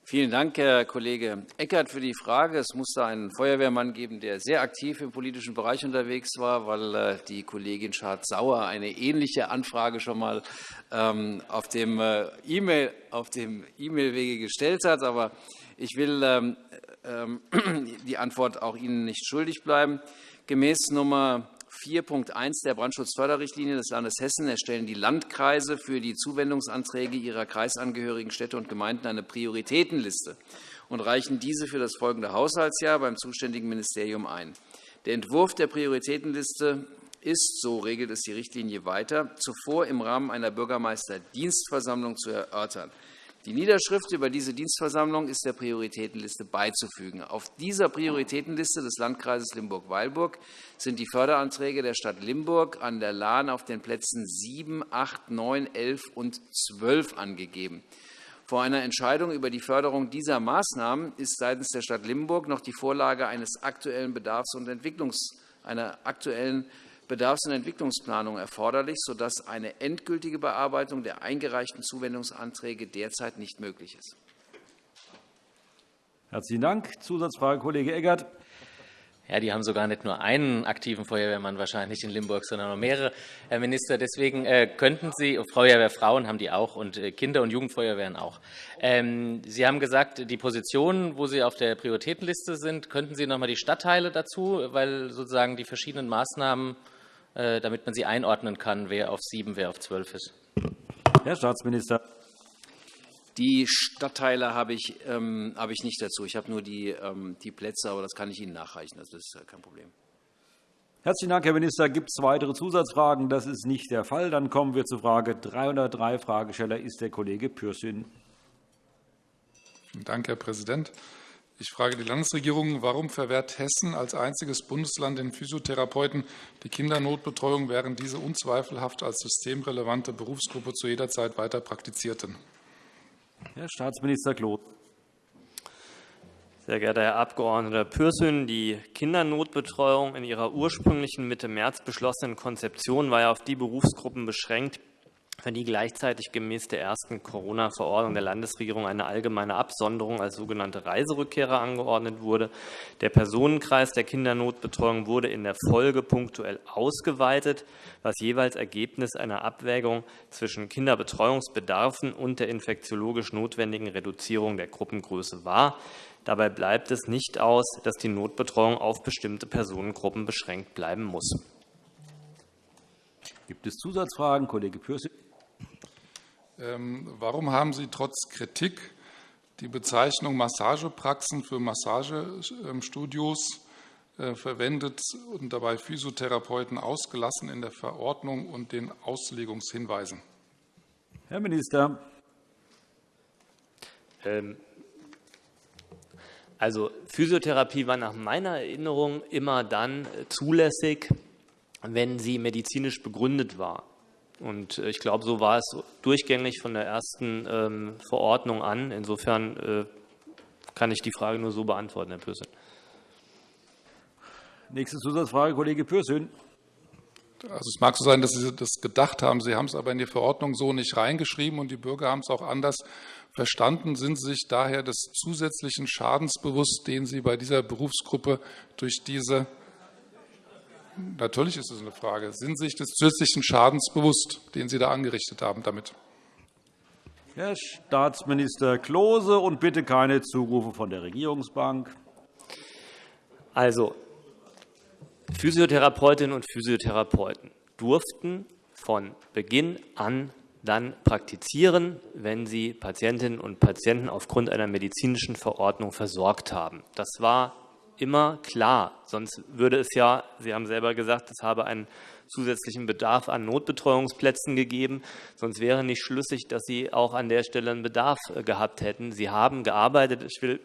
Vielen Dank, Herr Kollege Eckert, für die Frage. Es muss da einen Feuerwehrmann geben, der sehr aktiv im politischen Bereich unterwegs war, weil äh, die Kollegin Schardt-Sauer eine ähnliche Anfrage schon einmal ähm, auf dem äh, E-Mail-Wege gestellt hat. Aber ich will ähm, ähm, die Antwort auch Ihnen nicht schuldig bleiben. Gemäß Nummer 4.1 der Brandschutzförderrichtlinie des Landes Hessen erstellen die Landkreise für die Zuwendungsanträge ihrer kreisangehörigen Städte und Gemeinden eine Prioritätenliste und reichen diese für das folgende Haushaltsjahr beim zuständigen Ministerium ein. Der Entwurf der Prioritätenliste ist, so regelt es die Richtlinie weiter, zuvor im Rahmen einer Bürgermeisterdienstversammlung zu erörtern. Die Niederschrift über diese Dienstversammlung ist der Prioritätenliste beizufügen. Auf dieser Prioritätenliste des Landkreises Limburg-Weilburg sind die Förderanträge der Stadt Limburg an der Lahn auf den Plätzen 7, 8, 9, 11 und 12 angegeben. Vor einer Entscheidung über die Förderung dieser Maßnahmen ist seitens der Stadt Limburg noch die Vorlage eines aktuellen Bedarfs- und Entwicklungs einer aktuellen Bedarfs- und Entwicklungsplanung erforderlich, sodass eine endgültige Bearbeitung der eingereichten Zuwendungsanträge derzeit nicht möglich ist. Herzlichen Dank. Zusatzfrage, Kollege Eckert. Ja, die haben sogar nicht nur einen aktiven Feuerwehrmann wahrscheinlich in Limburg, sondern noch mehrere, Herr Minister. Deswegen äh, könnten Sie, Feuerwehrfrauen haben die auch und äh, Kinder- und Jugendfeuerwehren auch. Ähm, Sie haben gesagt, die Positionen, wo Sie auf der Prioritätenliste sind, könnten Sie noch einmal die Stadtteile dazu, weil sozusagen die verschiedenen Maßnahmen damit man sie einordnen kann, wer auf sieben, wer auf zwölf ist. Herr Staatsminister. Die Stadtteile habe ich, ähm, habe ich nicht dazu. Ich habe nur die, ähm, die Plätze, aber das kann ich Ihnen nachreichen. Das ist kein Problem. Herzlichen Dank, Herr Minister. Gibt es weitere Zusatzfragen? Das ist nicht der Fall. Dann kommen wir zu Frage 303. Fragesteller ist der Kollege Pürsün. Vielen Dank, Herr Präsident. Ich frage die Landesregierung, warum verwehrt Hessen als einziges Bundesland den Physiotherapeuten die Kindernotbetreuung, während diese unzweifelhaft als systemrelevante Berufsgruppe zu jeder Zeit weiter praktizierten? Herr Staatsminister Kloth. Sehr geehrter Herr Abg. Pürsün, die Kindernotbetreuung in ihrer ursprünglichen Mitte März beschlossenen Konzeption war ja auf die Berufsgruppen beschränkt, für die gleichzeitig gemäß der ersten Corona-Verordnung der Landesregierung eine allgemeine Absonderung als sogenannte Reiserückkehrer angeordnet wurde. Der Personenkreis der Kindernotbetreuung wurde in der Folge punktuell ausgeweitet, was jeweils Ergebnis einer Abwägung zwischen Kinderbetreuungsbedarfen und der infektiologisch notwendigen Reduzierung der Gruppengröße war. Dabei bleibt es nicht aus, dass die Notbetreuung auf bestimmte Personengruppen beschränkt bleiben muss. Gibt es Zusatzfragen? Kollege Pürsün. Ähm, warum haben Sie trotz Kritik die Bezeichnung Massagepraxen für Massagestudios äh, verwendet und dabei Physiotherapeuten ausgelassen in der Verordnung und den Auslegungshinweisen. Herr Minister. Ähm, also Physiotherapie war nach meiner Erinnerung immer dann zulässig, wenn sie medizinisch begründet war. Und äh, ich glaube, so war es durchgängig von der ersten ähm, Verordnung an. Insofern äh, kann ich die Frage nur so beantworten, Herr Pürsün. Nächste Zusatzfrage, Kollege Pürsün. Also es mag so sein, dass Sie das gedacht haben. Sie haben es aber in die Verordnung so nicht reingeschrieben, und die Bürger haben es auch anders verstanden. Sind Sie sich daher des zusätzlichen Schadens bewusst, den Sie bei dieser Berufsgruppe durch diese Natürlich ist es eine Frage. Sind Sie sich des zusätzlichen Schadens bewusst, den Sie da angerichtet haben damit? Herr Staatsminister Klose, und bitte keine Zurufe von der Regierungsbank. Also, Physiotherapeutinnen und Physiotherapeuten durften von Beginn an dann praktizieren, wenn sie Patientinnen und Patienten aufgrund einer medizinischen Verordnung versorgt haben. Das war immer klar. Sonst würde es ja, Sie haben selber gesagt, es habe einen zusätzlichen Bedarf an Notbetreuungsplätzen gegeben. Sonst wäre nicht schlüssig, dass Sie auch an der Stelle einen Bedarf äh, gehabt hätten. Sie haben gearbeitet. Ich will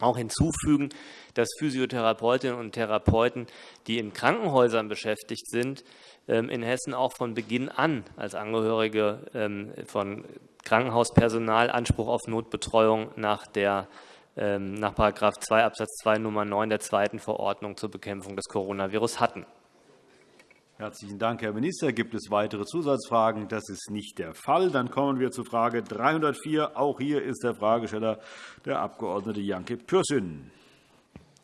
auch hinzufügen, dass Physiotherapeutinnen und Therapeuten, die in Krankenhäusern beschäftigt sind, ähm, in Hessen auch von Beginn an als Angehörige ähm, von Krankenhauspersonal Anspruch auf Notbetreuung nach der ähm, nach § 2 Abs. 2 Nummer 9 der zweiten Verordnung zur Bekämpfung des Coronavirus hatten. Herzlichen Dank, Herr Minister. Gibt es weitere Zusatzfragen? Das ist nicht der Fall. Dann kommen wir zu Frage 304. Auch hier ist der Fragesteller der Abg. Janke Pürsün.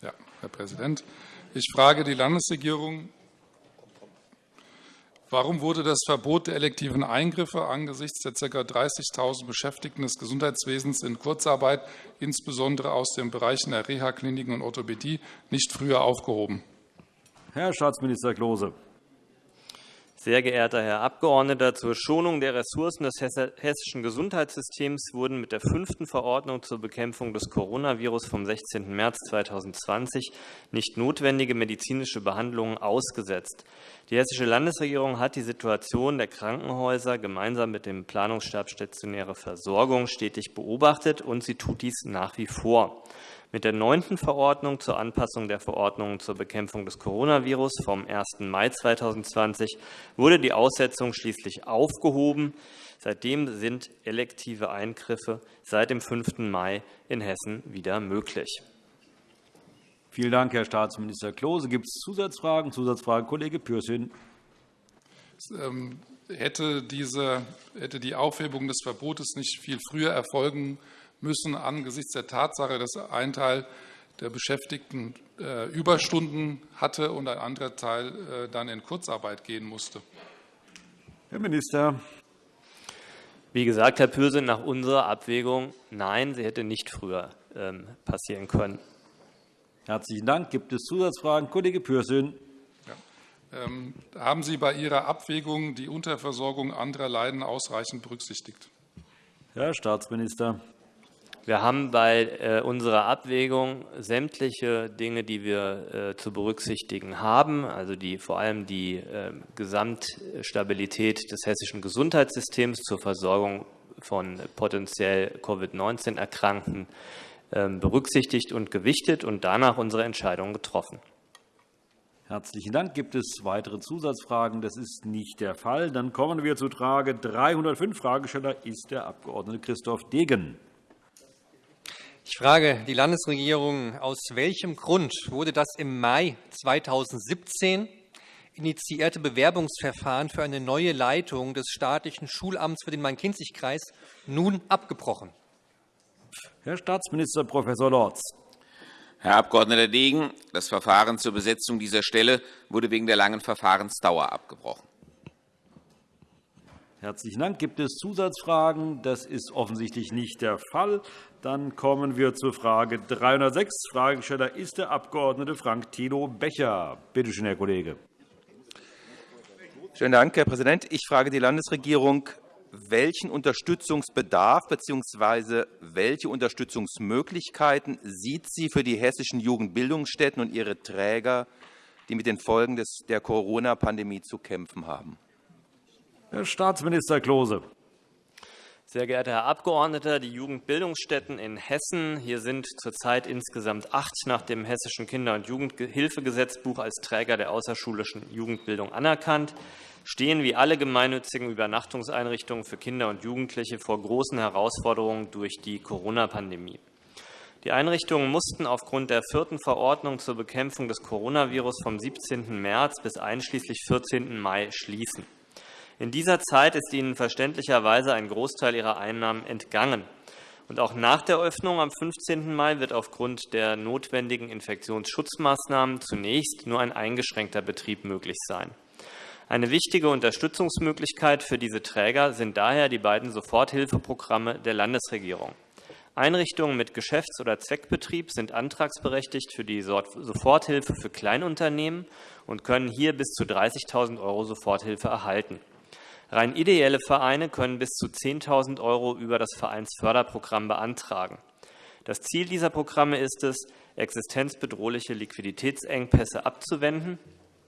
Ja, Herr Präsident. Ich frage die Landesregierung, Warum wurde das Verbot der elektiven Eingriffe angesichts der ca. 30.000 Beschäftigten des Gesundheitswesens in Kurzarbeit, insbesondere aus den Bereichen der Reha-Kliniken und Orthopädie, nicht früher aufgehoben? Herr Staatsminister Klose. Sehr geehrter Herr Abgeordneter, zur Schonung der Ressourcen des hessischen Gesundheitssystems wurden mit der fünften Verordnung zur Bekämpfung des Coronavirus vom 16. März 2020 nicht notwendige medizinische Behandlungen ausgesetzt. Die Hessische Landesregierung hat die Situation der Krankenhäuser gemeinsam mit dem Planungsstab Stationäre Versorgung stetig beobachtet, und sie tut dies nach wie vor. Mit der neunten Verordnung zur Anpassung der Verordnungen zur Bekämpfung des Coronavirus vom 1. Mai 2020 wurde die Aussetzung schließlich aufgehoben. Seitdem sind elektive Eingriffe seit dem 5. Mai in Hessen wieder möglich. Vielen Dank, Herr Staatsminister Klose. Gibt es Zusatzfragen? Zusatzfrage, Kollege Pürsün. Ähm, hätte, diese, hätte die Aufhebung des Verbotes nicht viel früher erfolgen müssen angesichts der Tatsache, dass ein Teil der Beschäftigten äh, Überstunden hatte und ein anderer Teil äh, dann in Kurzarbeit gehen musste. Herr Minister. Wie gesagt, Herr Pürsün, nach unserer Abwägung, nein, sie hätte nicht früher ähm, passieren können. Herzlichen Dank. Gibt es Zusatzfragen? Kollege Pürsün. Ja. Ähm, haben Sie bei Ihrer Abwägung die Unterversorgung anderer Leiden ausreichend berücksichtigt? Herr Staatsminister. Wir haben bei äh, unserer Abwägung sämtliche Dinge, die wir äh, zu berücksichtigen haben, also die, vor allem die äh, Gesamtstabilität des hessischen Gesundheitssystems zur Versorgung von potenziell Covid-19-Erkrankten ähm, berücksichtigt und gewichtet und danach unsere Entscheidung getroffen. Herzlichen Dank. Gibt es weitere Zusatzfragen? Das ist nicht der Fall. Dann kommen wir zu Frage 305. Fragesteller ist der Abg. Christoph Degen. Ich frage die Landesregierung, aus welchem Grund wurde das im Mai 2017 initiierte Bewerbungsverfahren für eine neue Leitung des staatlichen Schulamts für den Main-Kinzig-Kreis nun abgebrochen? Herr Staatsminister Prof. Lorz. Herr Abg. Degen, das Verfahren zur Besetzung dieser Stelle wurde wegen der langen Verfahrensdauer abgebrochen. Herzlichen Dank. Gibt es Zusatzfragen? Das ist offensichtlich nicht der Fall. Dann kommen wir zur Frage 306. Fragesteller ist der Abg. Frank Thilo Becher. Bitte schön, Herr Kollege. Schönen Dank, Herr Präsident. Ich frage die Landesregierung, welchen Unterstützungsbedarf bzw. welche Unterstützungsmöglichkeiten sieht sie für die hessischen Jugendbildungsstätten und ihre Träger, die mit den Folgen der Corona-Pandemie zu kämpfen haben? Herr Staatsminister Klose. Sehr geehrter Herr Abgeordneter, die Jugendbildungsstätten in Hessen, hier sind zurzeit insgesamt acht nach dem Hessischen Kinder- und Jugendhilfegesetzbuch als Träger der außerschulischen Jugendbildung anerkannt, stehen wie alle gemeinnützigen Übernachtungseinrichtungen für Kinder und Jugendliche vor großen Herausforderungen durch die Corona-Pandemie. Die Einrichtungen mussten aufgrund der vierten Verordnung zur Bekämpfung des Coronavirus vom 17. März bis einschließlich 14. Mai schließen. In dieser Zeit ist ihnen verständlicherweise ein Großteil ihrer Einnahmen entgangen. Und auch nach der Öffnung am 15. Mai wird aufgrund der notwendigen Infektionsschutzmaßnahmen zunächst nur ein eingeschränkter Betrieb möglich sein. Eine wichtige Unterstützungsmöglichkeit für diese Träger sind daher die beiden Soforthilfeprogramme der Landesregierung. Einrichtungen mit Geschäfts- oder Zweckbetrieb sind antragsberechtigt für die Soforthilfe für Kleinunternehmen und können hier bis zu 30.000 € Soforthilfe erhalten. Rein ideelle Vereine können bis zu 10.000 € über das Vereinsförderprogramm beantragen. Das Ziel dieser Programme ist es, existenzbedrohliche Liquiditätsengpässe abzuwenden.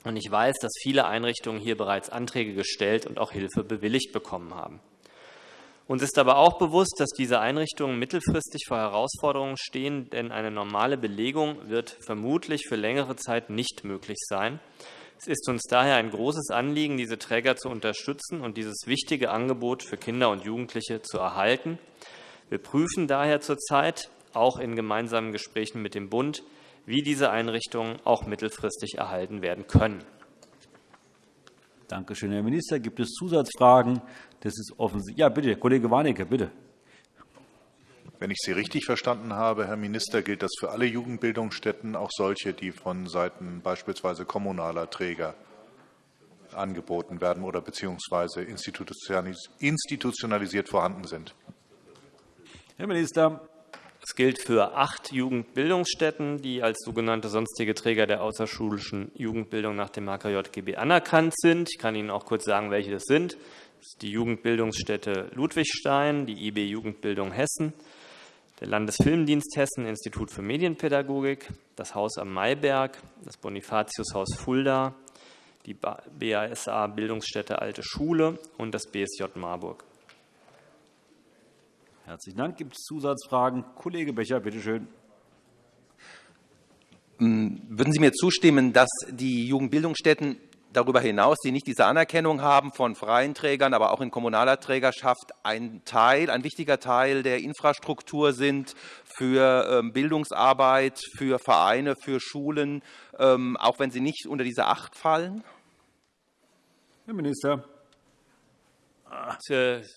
Und ich weiß, dass viele Einrichtungen hier bereits Anträge gestellt und auch Hilfe bewilligt bekommen haben. Uns ist aber auch bewusst, dass diese Einrichtungen mittelfristig vor Herausforderungen stehen, denn eine normale Belegung wird vermutlich für längere Zeit nicht möglich sein. Es ist uns daher ein großes Anliegen, diese Träger zu unterstützen und dieses wichtige Angebot für Kinder und Jugendliche zu erhalten. Wir prüfen daher zurzeit, auch in gemeinsamen Gesprächen mit dem Bund, wie diese Einrichtungen auch mittelfristig erhalten werden können. Danke schön, Herr Minister. Gibt es Zusatzfragen? Das ist offensichtlich. Ja, bitte, Kollege Warnecke, bitte. Wenn ich Sie richtig verstanden habe, Herr Minister, gilt das für alle Jugendbildungsstätten, auch solche, die von Seiten beispielsweise kommunaler Träger angeboten werden oder beziehungsweise institutionalisiert vorhanden sind. Herr Minister. Es gilt für acht Jugendbildungsstätten, die als sogenannte sonstige Träger der außerschulischen Jugendbildung nach dem HKJGB anerkannt sind. Ich kann Ihnen auch kurz sagen, welche das sind. Das ist die Jugendbildungsstätte Ludwigstein, die IB Jugendbildung Hessen, der Landesfilmdienst Hessen, Institut für Medienpädagogik, das Haus am Mayberg, das Bonifatiushaus Fulda, die BASA Bildungsstätte Alte Schule und das BSJ Marburg. Herzlichen Dank. Gibt es Zusatzfragen? Kollege Becher, bitte schön. Hm, würden Sie mir zustimmen, dass die Jugendbildungsstätten darüber hinaus, die nicht diese Anerkennung haben von freien Trägern, aber auch in kommunaler Trägerschaft, ein Teil, ein wichtiger Teil der Infrastruktur sind für ähm, Bildungsarbeit, für Vereine, für Schulen, ähm, auch wenn sie nicht unter diese Acht fallen? Herr Minister.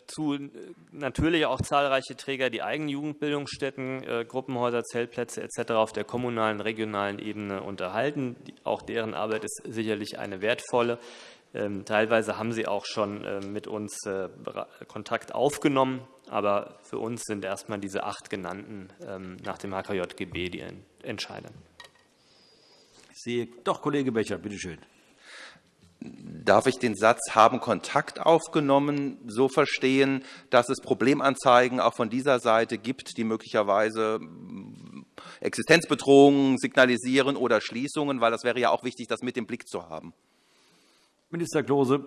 Zu natürlich auch zahlreiche Träger, die eigene Jugendbildungsstätten, äh, Gruppenhäuser, Zeltplätze etc. auf der kommunalen, regionalen Ebene unterhalten. Auch deren Arbeit ist sicherlich eine wertvolle. Ähm, teilweise haben sie auch schon äh, mit uns äh, Kontakt aufgenommen, aber für uns sind erst einmal diese acht genannten ähm, nach dem HKJGB die entscheidenden. Ich sehe doch Kollege Becher, bitte schön darf ich den Satz haben Kontakt aufgenommen so verstehen, dass es Problemanzeigen auch von dieser Seite gibt, die möglicherweise hm, Existenzbedrohungen signalisieren oder Schließungen, weil das wäre ja auch wichtig, das mit im Blick zu haben. Minister Klose.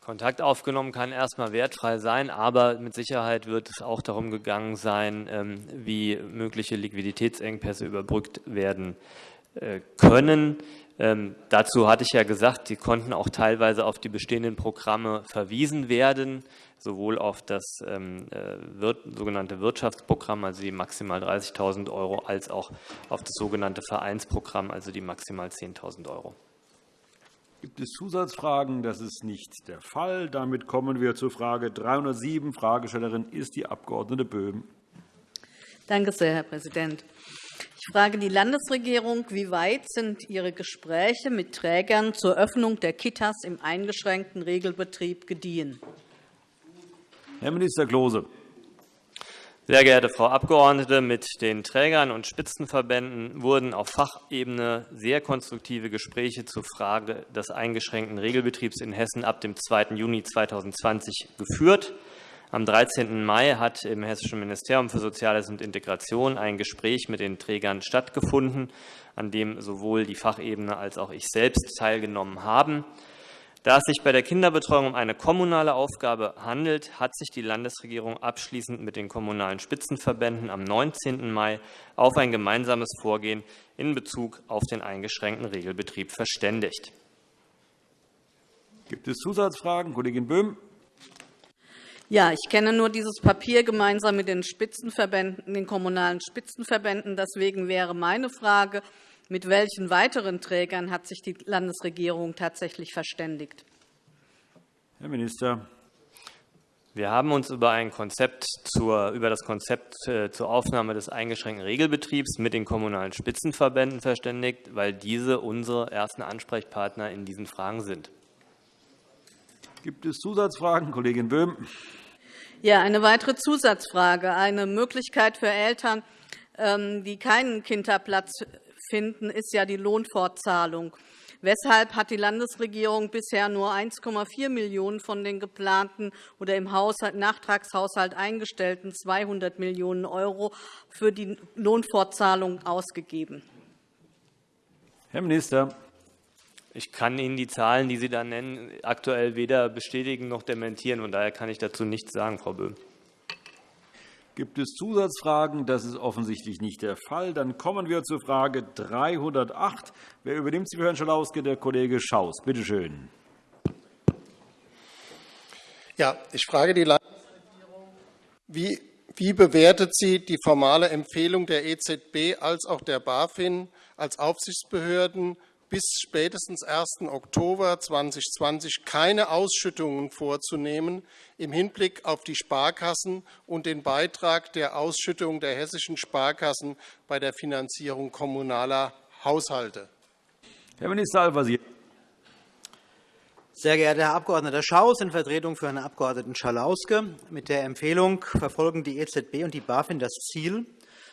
Kontakt aufgenommen kann erst einmal wertfrei sein, aber mit Sicherheit wird es auch darum gegangen sein, ähm, wie mögliche Liquiditätsengpässe überbrückt werden äh, können. Ähm, dazu hatte ich ja gesagt, die konnten auch teilweise auf die bestehenden Programme verwiesen werden, sowohl auf das ähm, äh, wir sogenannte Wirtschaftsprogramm, also die maximal 30.000 €, als auch auf das sogenannte Vereinsprogramm, also die maximal 10.000 €. Gibt es Zusatzfragen? Das ist nicht der Fall. Damit kommen wir zur Frage 307. Fragestellerin ist die Abg. Böhm. Danke sehr, Herr Präsident. Ich frage die Landesregierung, wie weit sind Ihre Gespräche mit Trägern zur Öffnung der Kitas im eingeschränkten Regelbetrieb gediehen? Herr Minister Klose. Sehr geehrte Frau Abgeordnete, mit den Trägern und Spitzenverbänden wurden auf Fachebene sehr konstruktive Gespräche zur Frage des eingeschränkten Regelbetriebs in Hessen ab dem 2. Juni 2020 geführt. Am 13. Mai hat im Hessischen Ministerium für Soziales und Integration ein Gespräch mit den Trägern stattgefunden, an dem sowohl die Fachebene als auch ich selbst teilgenommen haben. Da es sich bei der Kinderbetreuung um eine kommunale Aufgabe handelt, hat sich die Landesregierung abschließend mit den Kommunalen Spitzenverbänden am 19. Mai auf ein gemeinsames Vorgehen in Bezug auf den eingeschränkten Regelbetrieb verständigt. Gibt es Zusatzfragen? Kollegin Böhm. Ja, ich kenne nur dieses Papier gemeinsam mit den Spitzenverbänden, den kommunalen Spitzenverbänden. Deswegen wäre meine Frage, mit welchen weiteren Trägern hat sich die Landesregierung tatsächlich verständigt? Herr Minister. Wir haben uns über, ein Konzept zur, über das Konzept äh, zur Aufnahme des eingeschränkten Regelbetriebs mit den kommunalen Spitzenverbänden verständigt, weil diese unsere ersten Ansprechpartner in diesen Fragen sind. Gibt es Zusatzfragen? Kollegin Böhm. Ja, eine weitere Zusatzfrage. Eine Möglichkeit für Eltern, ähm, die keinen Kinderplatz finden, ist ja die Lohnfortzahlung. Weshalb hat die Landesregierung bisher nur 1,4 Millionen € von den geplanten oder im Haushalt, Nachtragshaushalt eingestellten 200 Millionen € für die Lohnfortzahlung ausgegeben? Herr Minister. Ich kann Ihnen die Zahlen, die Sie da nennen, aktuell weder bestätigen noch dementieren. Und daher kann ich dazu nichts sagen, Frau Böhm. Gibt es Zusatzfragen? Das ist offensichtlich nicht der Fall. Dann kommen wir zur Frage 308. Wer übernimmt sie für Herrn Schalauske? Der Kollege Schaus. Bitte schön. Ja, ich frage die Landesregierung, wie, wie bewertet sie die formale Empfehlung der EZB als auch der BaFin als Aufsichtsbehörden bis spätestens 1. Oktober 2020 keine Ausschüttungen vorzunehmen im Hinblick auf die Sparkassen und den Beitrag der Ausschüttung der hessischen Sparkassen bei der Finanzierung kommunaler Haushalte. Herr Minister Al-Wazir. Sehr geehrter Herr Abg. Schaus, in Vertretung für Herrn Abg. Schalauske. Mit der Empfehlung verfolgen die EZB und die BaFin das Ziel,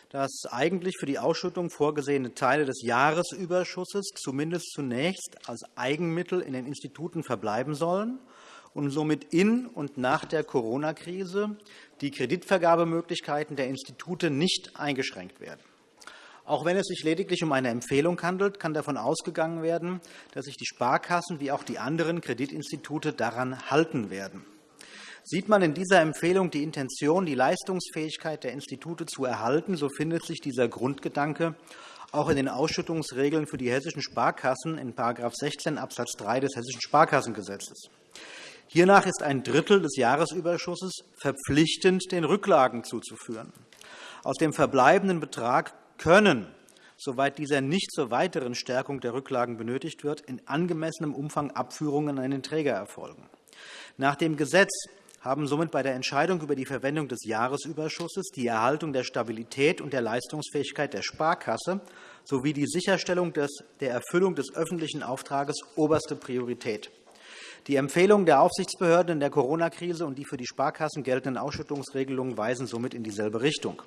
dass eigentlich für die Ausschüttung vorgesehene Teile des Jahresüberschusses zumindest zunächst als Eigenmittel in den Instituten verbleiben sollen und somit in und nach der Corona-Krise die Kreditvergabemöglichkeiten der Institute nicht eingeschränkt werden. Auch wenn es sich lediglich um eine Empfehlung handelt, kann davon ausgegangen werden, dass sich die Sparkassen wie auch die anderen Kreditinstitute daran halten werden. Sieht man in dieser Empfehlung die Intention, die Leistungsfähigkeit der Institute zu erhalten, so findet sich dieser Grundgedanke auch in den Ausschüttungsregeln für die hessischen Sparkassen in § 16 Abs. 3 des Hessischen Sparkassengesetzes. Hiernach ist ein Drittel des Jahresüberschusses verpflichtend den Rücklagen zuzuführen. Aus dem verbleibenden Betrag können, soweit dieser nicht zur weiteren Stärkung der Rücklagen benötigt wird, in angemessenem Umfang Abführungen an den Träger erfolgen. Nach dem Gesetz haben somit bei der Entscheidung über die Verwendung des Jahresüberschusses die Erhaltung der Stabilität und der Leistungsfähigkeit der Sparkasse sowie die Sicherstellung der Erfüllung des öffentlichen Auftrages oberste Priorität. Die Empfehlungen der Aufsichtsbehörden in der Corona-Krise und die für die Sparkassen geltenden Ausschüttungsregelungen weisen somit in dieselbe Richtung.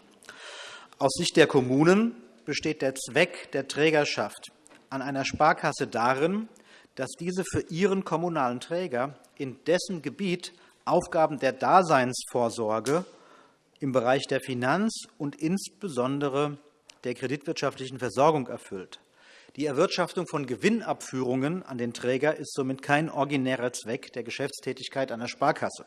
Aus Sicht der Kommunen besteht der Zweck der Trägerschaft an einer Sparkasse darin, dass diese für ihren kommunalen Träger in dessen Gebiet Aufgaben der Daseinsvorsorge im Bereich der Finanz- und insbesondere der kreditwirtschaftlichen Versorgung erfüllt. Die Erwirtschaftung von Gewinnabführungen an den Träger ist somit kein originärer Zweck der Geschäftstätigkeit einer Sparkasse.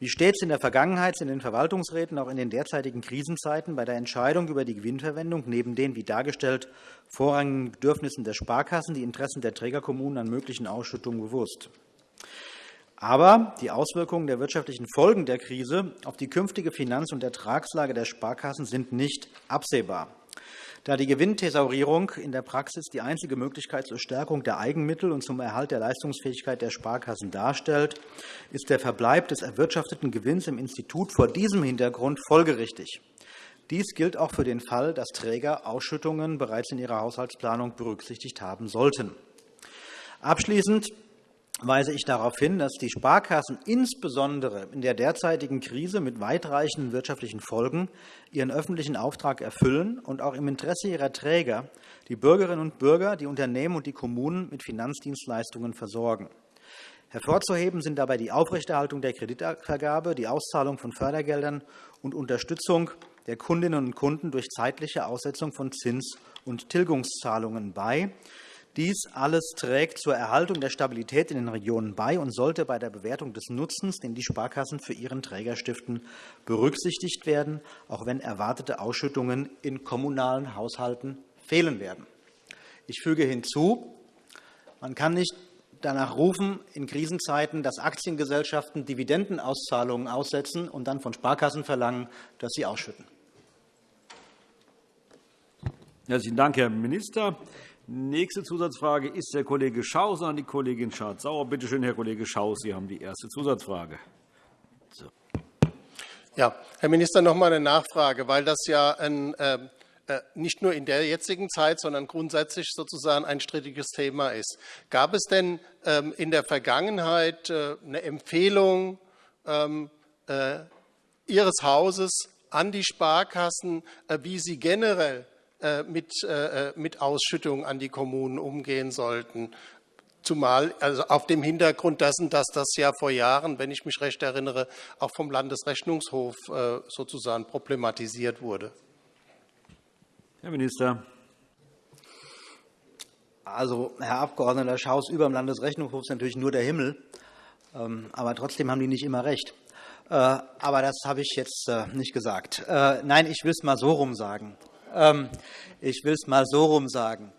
Wie stets in der Vergangenheit sind in den Verwaltungsräten auch in den derzeitigen Krisenzeiten bei der Entscheidung über die Gewinnverwendung neben den, wie dargestellt, vorrangigen Bedürfnissen der Sparkassen die Interessen der Trägerkommunen an möglichen Ausschüttungen bewusst. Aber die Auswirkungen der wirtschaftlichen Folgen der Krise auf die künftige Finanz- und Ertragslage der Sparkassen sind nicht absehbar. Da die Gewinnthesaurierung in der Praxis die einzige Möglichkeit zur Stärkung der Eigenmittel und zum Erhalt der Leistungsfähigkeit der Sparkassen darstellt, ist der Verbleib des erwirtschafteten Gewinns im Institut vor diesem Hintergrund folgerichtig. Dies gilt auch für den Fall, dass Träger Ausschüttungen bereits in ihrer Haushaltsplanung berücksichtigt haben sollten. Abschließend weise ich darauf hin, dass die Sparkassen insbesondere in der derzeitigen Krise mit weitreichenden wirtschaftlichen Folgen ihren öffentlichen Auftrag erfüllen und auch im Interesse ihrer Träger die Bürgerinnen und Bürger, die Unternehmen und die Kommunen mit Finanzdienstleistungen versorgen. Hervorzuheben sind dabei die Aufrechterhaltung der Kreditvergabe, die Auszahlung von Fördergeldern und Unterstützung der Kundinnen und Kunden durch zeitliche Aussetzung von Zins- und Tilgungszahlungen bei. Dies alles trägt zur Erhaltung der Stabilität in den Regionen bei und sollte bei der Bewertung des Nutzens, den die Sparkassen für ihren Träger stiften, berücksichtigt werden, auch wenn erwartete Ausschüttungen in kommunalen Haushalten fehlen werden. Ich füge hinzu, man kann nicht danach rufen, in Krisenzeiten, dass Aktiengesellschaften Dividendenauszahlungen aussetzen und dann von Sparkassen verlangen, dass sie ausschütten. Herzlichen Dank, Herr Minister. Nächste Zusatzfrage ist der Kollege Schaus an die Kollegin Schardt-Sauer. Bitte schön, Herr Kollege Schaus, Sie haben die erste Zusatzfrage. So. Ja, Herr Minister, noch einmal eine Nachfrage, weil das ja ein, ähm, äh, nicht nur in der jetzigen Zeit, sondern grundsätzlich sozusagen ein strittiges Thema ist. Gab es denn ähm, in der Vergangenheit äh, eine Empfehlung ähm, äh, Ihres Hauses an die Sparkassen, äh, wie sie generell äh, mit, äh, äh, mit Ausschüttungen an die Kommunen umgehen sollten. Zumal also auf dem Hintergrund dessen, dass das ja vor Jahren, wenn ich mich recht erinnere, auch vom Landesrechnungshof sozusagen problematisiert wurde. Herr Minister. Also, Herr Abg. Schaus, über dem Landesrechnungshof ist natürlich nur der Himmel. Ähm, aber trotzdem haben die nicht immer recht. Aber das habe ich jetzt nicht gesagt. Nein, ich will es mal so rum sagen. Ähm, ich will es mal so rum sagen.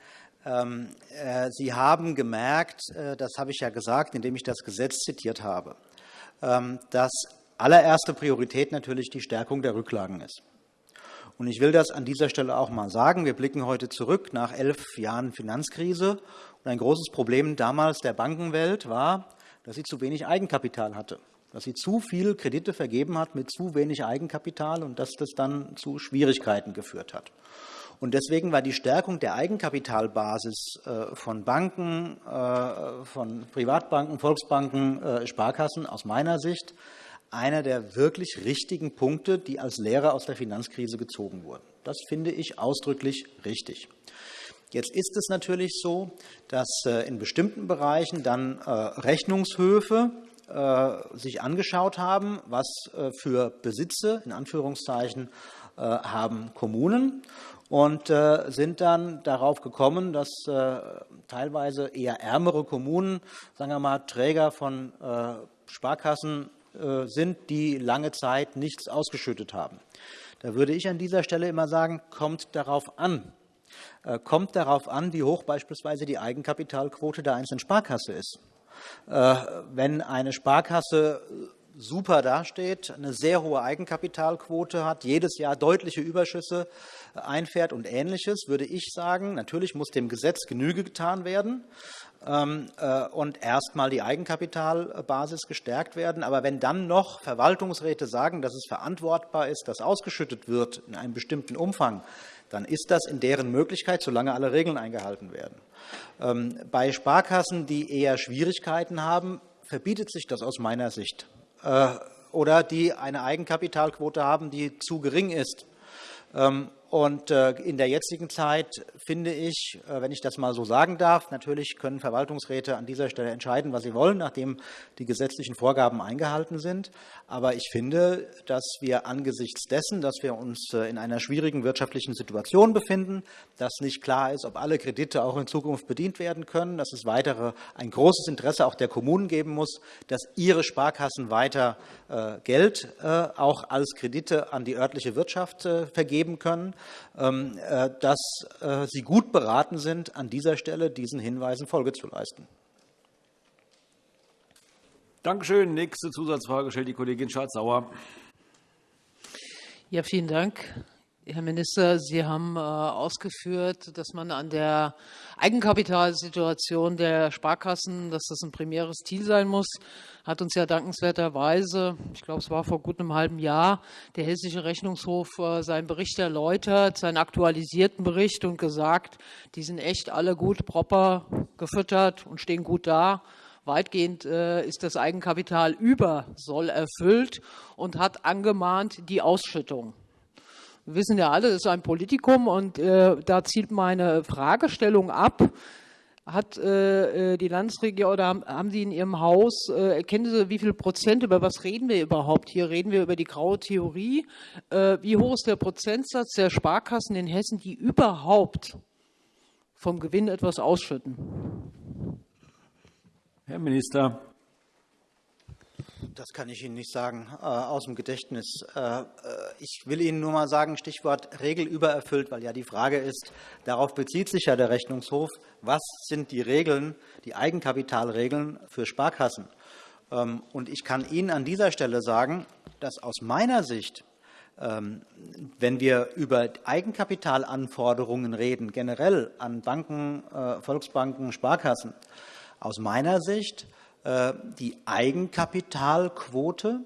Ähm, äh, Sie haben gemerkt, äh, das habe ich ja gesagt, indem ich das Gesetz zitiert habe, ähm, dass allererste Priorität natürlich die Stärkung der Rücklagen ist. Und ich will das an dieser Stelle auch mal sagen. Wir blicken heute zurück nach elf Jahren Finanzkrise. Und ein großes Problem damals der Bankenwelt war, dass sie zu wenig Eigenkapital hatte dass sie zu viel Kredite vergeben hat mit zu wenig Eigenkapital und dass das dann zu Schwierigkeiten geführt hat. Und deswegen war die Stärkung der Eigenkapitalbasis äh, von Banken, äh, von Privatbanken, Volksbanken, äh, Sparkassen aus meiner Sicht einer der wirklich richtigen Punkte, die als Lehre aus der Finanzkrise gezogen wurden. Das finde ich ausdrücklich richtig. Jetzt ist es natürlich so, dass in bestimmten Bereichen dann Rechnungshöfe sich angeschaut haben, was äh, für Besitze in Anführungszeichen äh, haben Kommunen und sind dann darauf gekommen, dass teilweise eher ärmere Kommunen, sagen wir mal, Träger von Sparkassen sind, die lange Zeit nichts ausgeschüttet haben. Da würde ich an dieser Stelle immer sagen, kommt darauf an. Kommt darauf an, wie hoch beispielsweise die Eigenkapitalquote der einzelnen Sparkasse ist. Äh, wenn eine Sparkasse super dasteht, eine sehr hohe Eigenkapitalquote hat, jedes Jahr deutliche Überschüsse einfährt und Ähnliches, würde ich sagen, natürlich muss dem Gesetz Genüge getan werden ähm, äh, und erst einmal die Eigenkapitalbasis gestärkt werden. Aber wenn dann noch Verwaltungsräte sagen, dass es verantwortbar ist, dass ausgeschüttet wird in einem bestimmten Umfang, dann ist das in deren Möglichkeit, solange alle Regeln eingehalten werden. Ähm, bei Sparkassen, die eher Schwierigkeiten haben, verbietet sich das aus meiner Sicht. Äh, oder die eine Eigenkapitalquote haben, die zu gering ist. Und äh, in der jetzigen Zeit finde ich, äh, wenn ich das mal so sagen darf, natürlich können Verwaltungsräte an dieser Stelle entscheiden, was sie wollen, nachdem die gesetzlichen Vorgaben eingehalten sind. Aber ich finde, dass wir angesichts dessen, dass wir uns äh, in einer schwierigen wirtschaftlichen Situation befinden, dass nicht klar ist, ob alle Kredite auch in Zukunft bedient werden können, dass es weitere ein großes Interesse auch der Kommunen geben muss, dass ihre Sparkassen weiter Geld auch als Kredite an die örtliche Wirtschaft vergeben können dass äh, Sie gut beraten sind, an dieser Stelle diesen Hinweisen Folge zu leisten. Danke schön. Nächste Zusatzfrage stellt die Kollegin Schardt-Sauer. Ja, vielen Dank. Herr Minister, Sie haben äh, ausgeführt, dass man an der Eigenkapitalsituation der Sparkassen, dass das ein primäres Ziel sein muss, hat uns ja dankenswerterweise, ich glaube, es war vor gut einem halben Jahr, der Hessische Rechnungshof äh, seinen Bericht erläutert, seinen aktualisierten Bericht und gesagt, die sind echt alle gut proper gefüttert und stehen gut da Weitgehend ist das Eigenkapital über Soll erfüllt und hat angemahnt die Ausschüttung. Wir wissen ja alle, das ist ein Politikum und da zielt meine Fragestellung ab, hat äh, äh, die Landesregierung oder haben, haben Sie in Ihrem Haus, äh, kennen Sie, wie viel Prozent, über was reden wir überhaupt hier? Reden wir über die graue Theorie? Äh, wie hoch ist der Prozentsatz der Sparkassen in Hessen, die überhaupt vom Gewinn etwas ausschütten? Herr Minister. Das kann ich Ihnen nicht sagen äh, aus dem Gedächtnis. Äh, äh, ich will Ihnen nur mal sagen, Stichwort Regel übererfüllt, weil ja die Frage ist, darauf bezieht sich ja der Rechnungshof, was sind die Regeln, die Eigenkapitalregeln für Sparkassen? Ähm, und ich kann Ihnen an dieser Stelle sagen, dass aus meiner Sicht ähm, wenn wir über Eigenkapitalanforderungen reden, generell an Banken, Volksbanken, Sparkassen, aus meiner Sicht die Eigenkapitalquote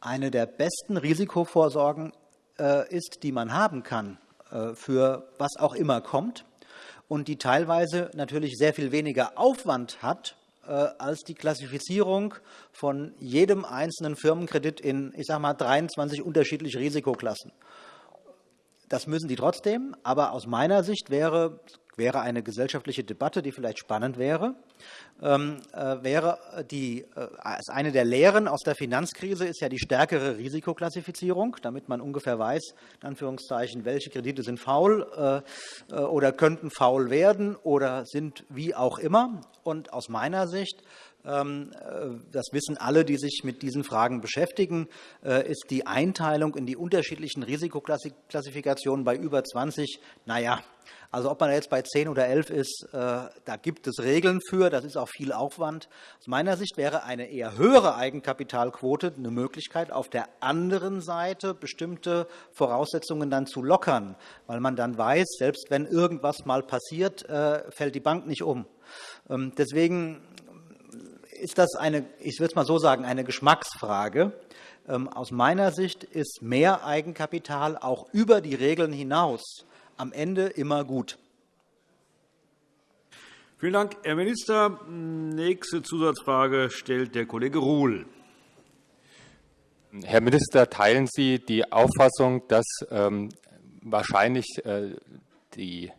eine der besten Risikovorsorgen äh, ist, die man haben kann, äh, für was auch immer kommt, und die teilweise natürlich sehr viel weniger Aufwand hat als die Klassifizierung von jedem einzelnen Firmenkredit in, ich sage mal, 23 unterschiedliche Risikoklassen. Das müssen die trotzdem, aber aus meiner Sicht wäre, wäre eine gesellschaftliche Debatte, die vielleicht spannend wäre, ähm, äh, wäre die, äh, eine der Lehren aus der Finanzkrise ist ja die stärkere Risikoklassifizierung, damit man ungefähr weiß, in Anführungszeichen, welche Kredite sind faul äh, oder könnten faul werden oder sind wie auch immer. Und aus meiner Sicht das wissen alle, die sich mit diesen Fragen beschäftigen, ist die Einteilung in die unterschiedlichen Risikoklassifikationen bei über 20, naja, also ob man jetzt bei 10 oder 11 ist, äh, da gibt es Regeln für, das ist auch viel Aufwand. Aus meiner Sicht wäre eine eher höhere Eigenkapitalquote eine Möglichkeit, auf der anderen Seite bestimmte Voraussetzungen dann zu lockern, weil man dann weiß, selbst wenn irgendwas mal passiert, äh, fällt die Bank nicht um. Ähm, deswegen ist das eine, ich würde es mal so sagen, eine Geschmacksfrage. Ähm, aus meiner Sicht ist mehr Eigenkapital auch über die Regeln hinaus am Ende immer gut. Vielen Dank, Herr Minister. Nächste Zusatzfrage stellt der Kollege Ruhl. Herr Minister, teilen Sie die Auffassung, dass ähm, wahrscheinlich äh, die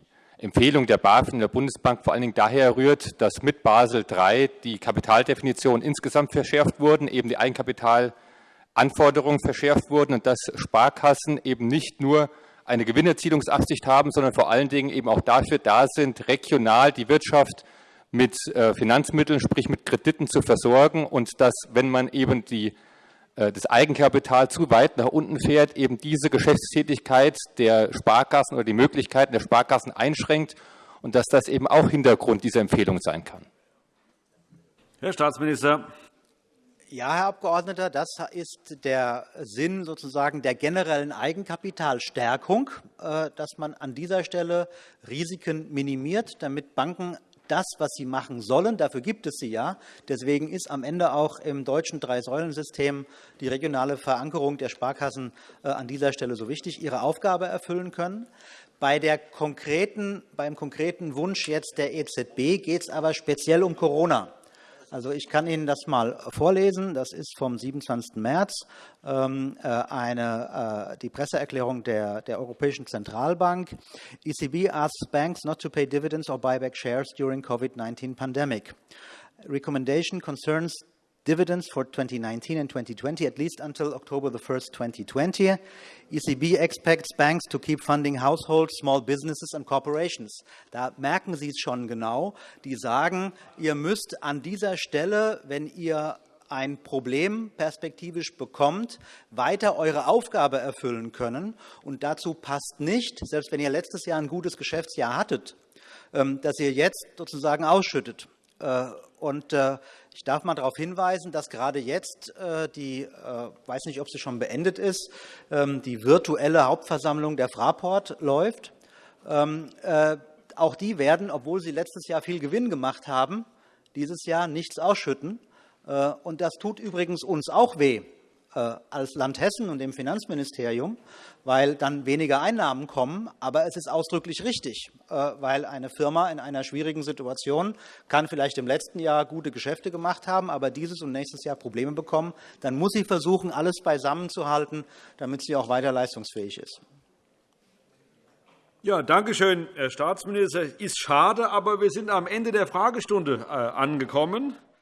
Empfehlung der BaFin der Bundesbank vor allen Dingen daher rührt, dass mit Basel III die Kapitaldefinitionen insgesamt verschärft wurden, eben die Eigenkapitalanforderungen verschärft wurden und dass Sparkassen eben nicht nur eine Gewinnerzielungsabsicht haben, sondern vor allen Dingen eben auch dafür da sind, regional die Wirtschaft mit äh, Finanzmitteln, sprich mit Krediten zu versorgen und dass, wenn man eben die, das Eigenkapital zu weit nach unten fährt, eben diese Geschäftstätigkeit der Sparkassen oder die Möglichkeiten der Sparkassen einschränkt und dass das eben auch Hintergrund dieser Empfehlung sein kann. Herr Staatsminister. Ja, Herr Abgeordneter, das ist der Sinn sozusagen der generellen Eigenkapitalstärkung, äh, dass man an dieser Stelle Risiken minimiert, damit Banken das, was sie machen sollen, dafür gibt es sie ja. Deswegen ist am Ende auch im deutschen Drei-Säulen-System die regionale Verankerung der Sparkassen äh, an dieser Stelle so wichtig, ihre Aufgabe erfüllen können. Bei der konkreten, beim konkreten Wunsch jetzt der EZB geht es aber speziell um Corona. Also ich kann Ihnen das mal vorlesen. Das ist vom 27. März ähm, äh, eine, äh, die Presseerklärung der, der Europäischen Zentralbank. ECB asks banks not to pay dividends or buy back shares during COVID-19 pandemic. Recommendation concerns dividends for 2019 and 2020, at least until October the 1st, 2020. ECB expects banks to keep funding households, small businesses and corporations. Da merken Sie es schon genau. Die sagen, ihr müsst an dieser Stelle, wenn ihr ein Problem perspektivisch bekommt, weiter eure Aufgabe erfüllen können. Und dazu passt nicht, selbst wenn ihr letztes Jahr ein gutes Geschäftsjahr hattet, ähm, dass ihr jetzt sozusagen ausschüttet. Äh, und äh, ich darf mal darauf hinweisen, dass gerade jetzt äh, die, ich weiß nicht, ob sie schon beendet ist, ähm, die virtuelle Hauptversammlung der Fraport läuft. Ähm, auch die werden, obwohl sie letztes Jahr viel Gewinn gemacht haben, dieses Jahr nichts ausschütten. Und das tut übrigens uns auch weh, äh, als Land Hessen und dem Finanzministerium, weil dann weniger Einnahmen kommen. Aber es ist ausdrücklich richtig, äh, weil eine Firma in einer schwierigen Situation kann vielleicht im letzten Jahr gute Geschäfte gemacht haben, aber dieses und nächstes Jahr Probleme bekommen. Dann muss sie versuchen, alles beisammenzuhalten, damit sie auch weiter leistungsfähig ist. Ja, danke schön, Herr Staatsminister. Ist schade, aber wir sind am Ende der Fragestunde äh, angekommen.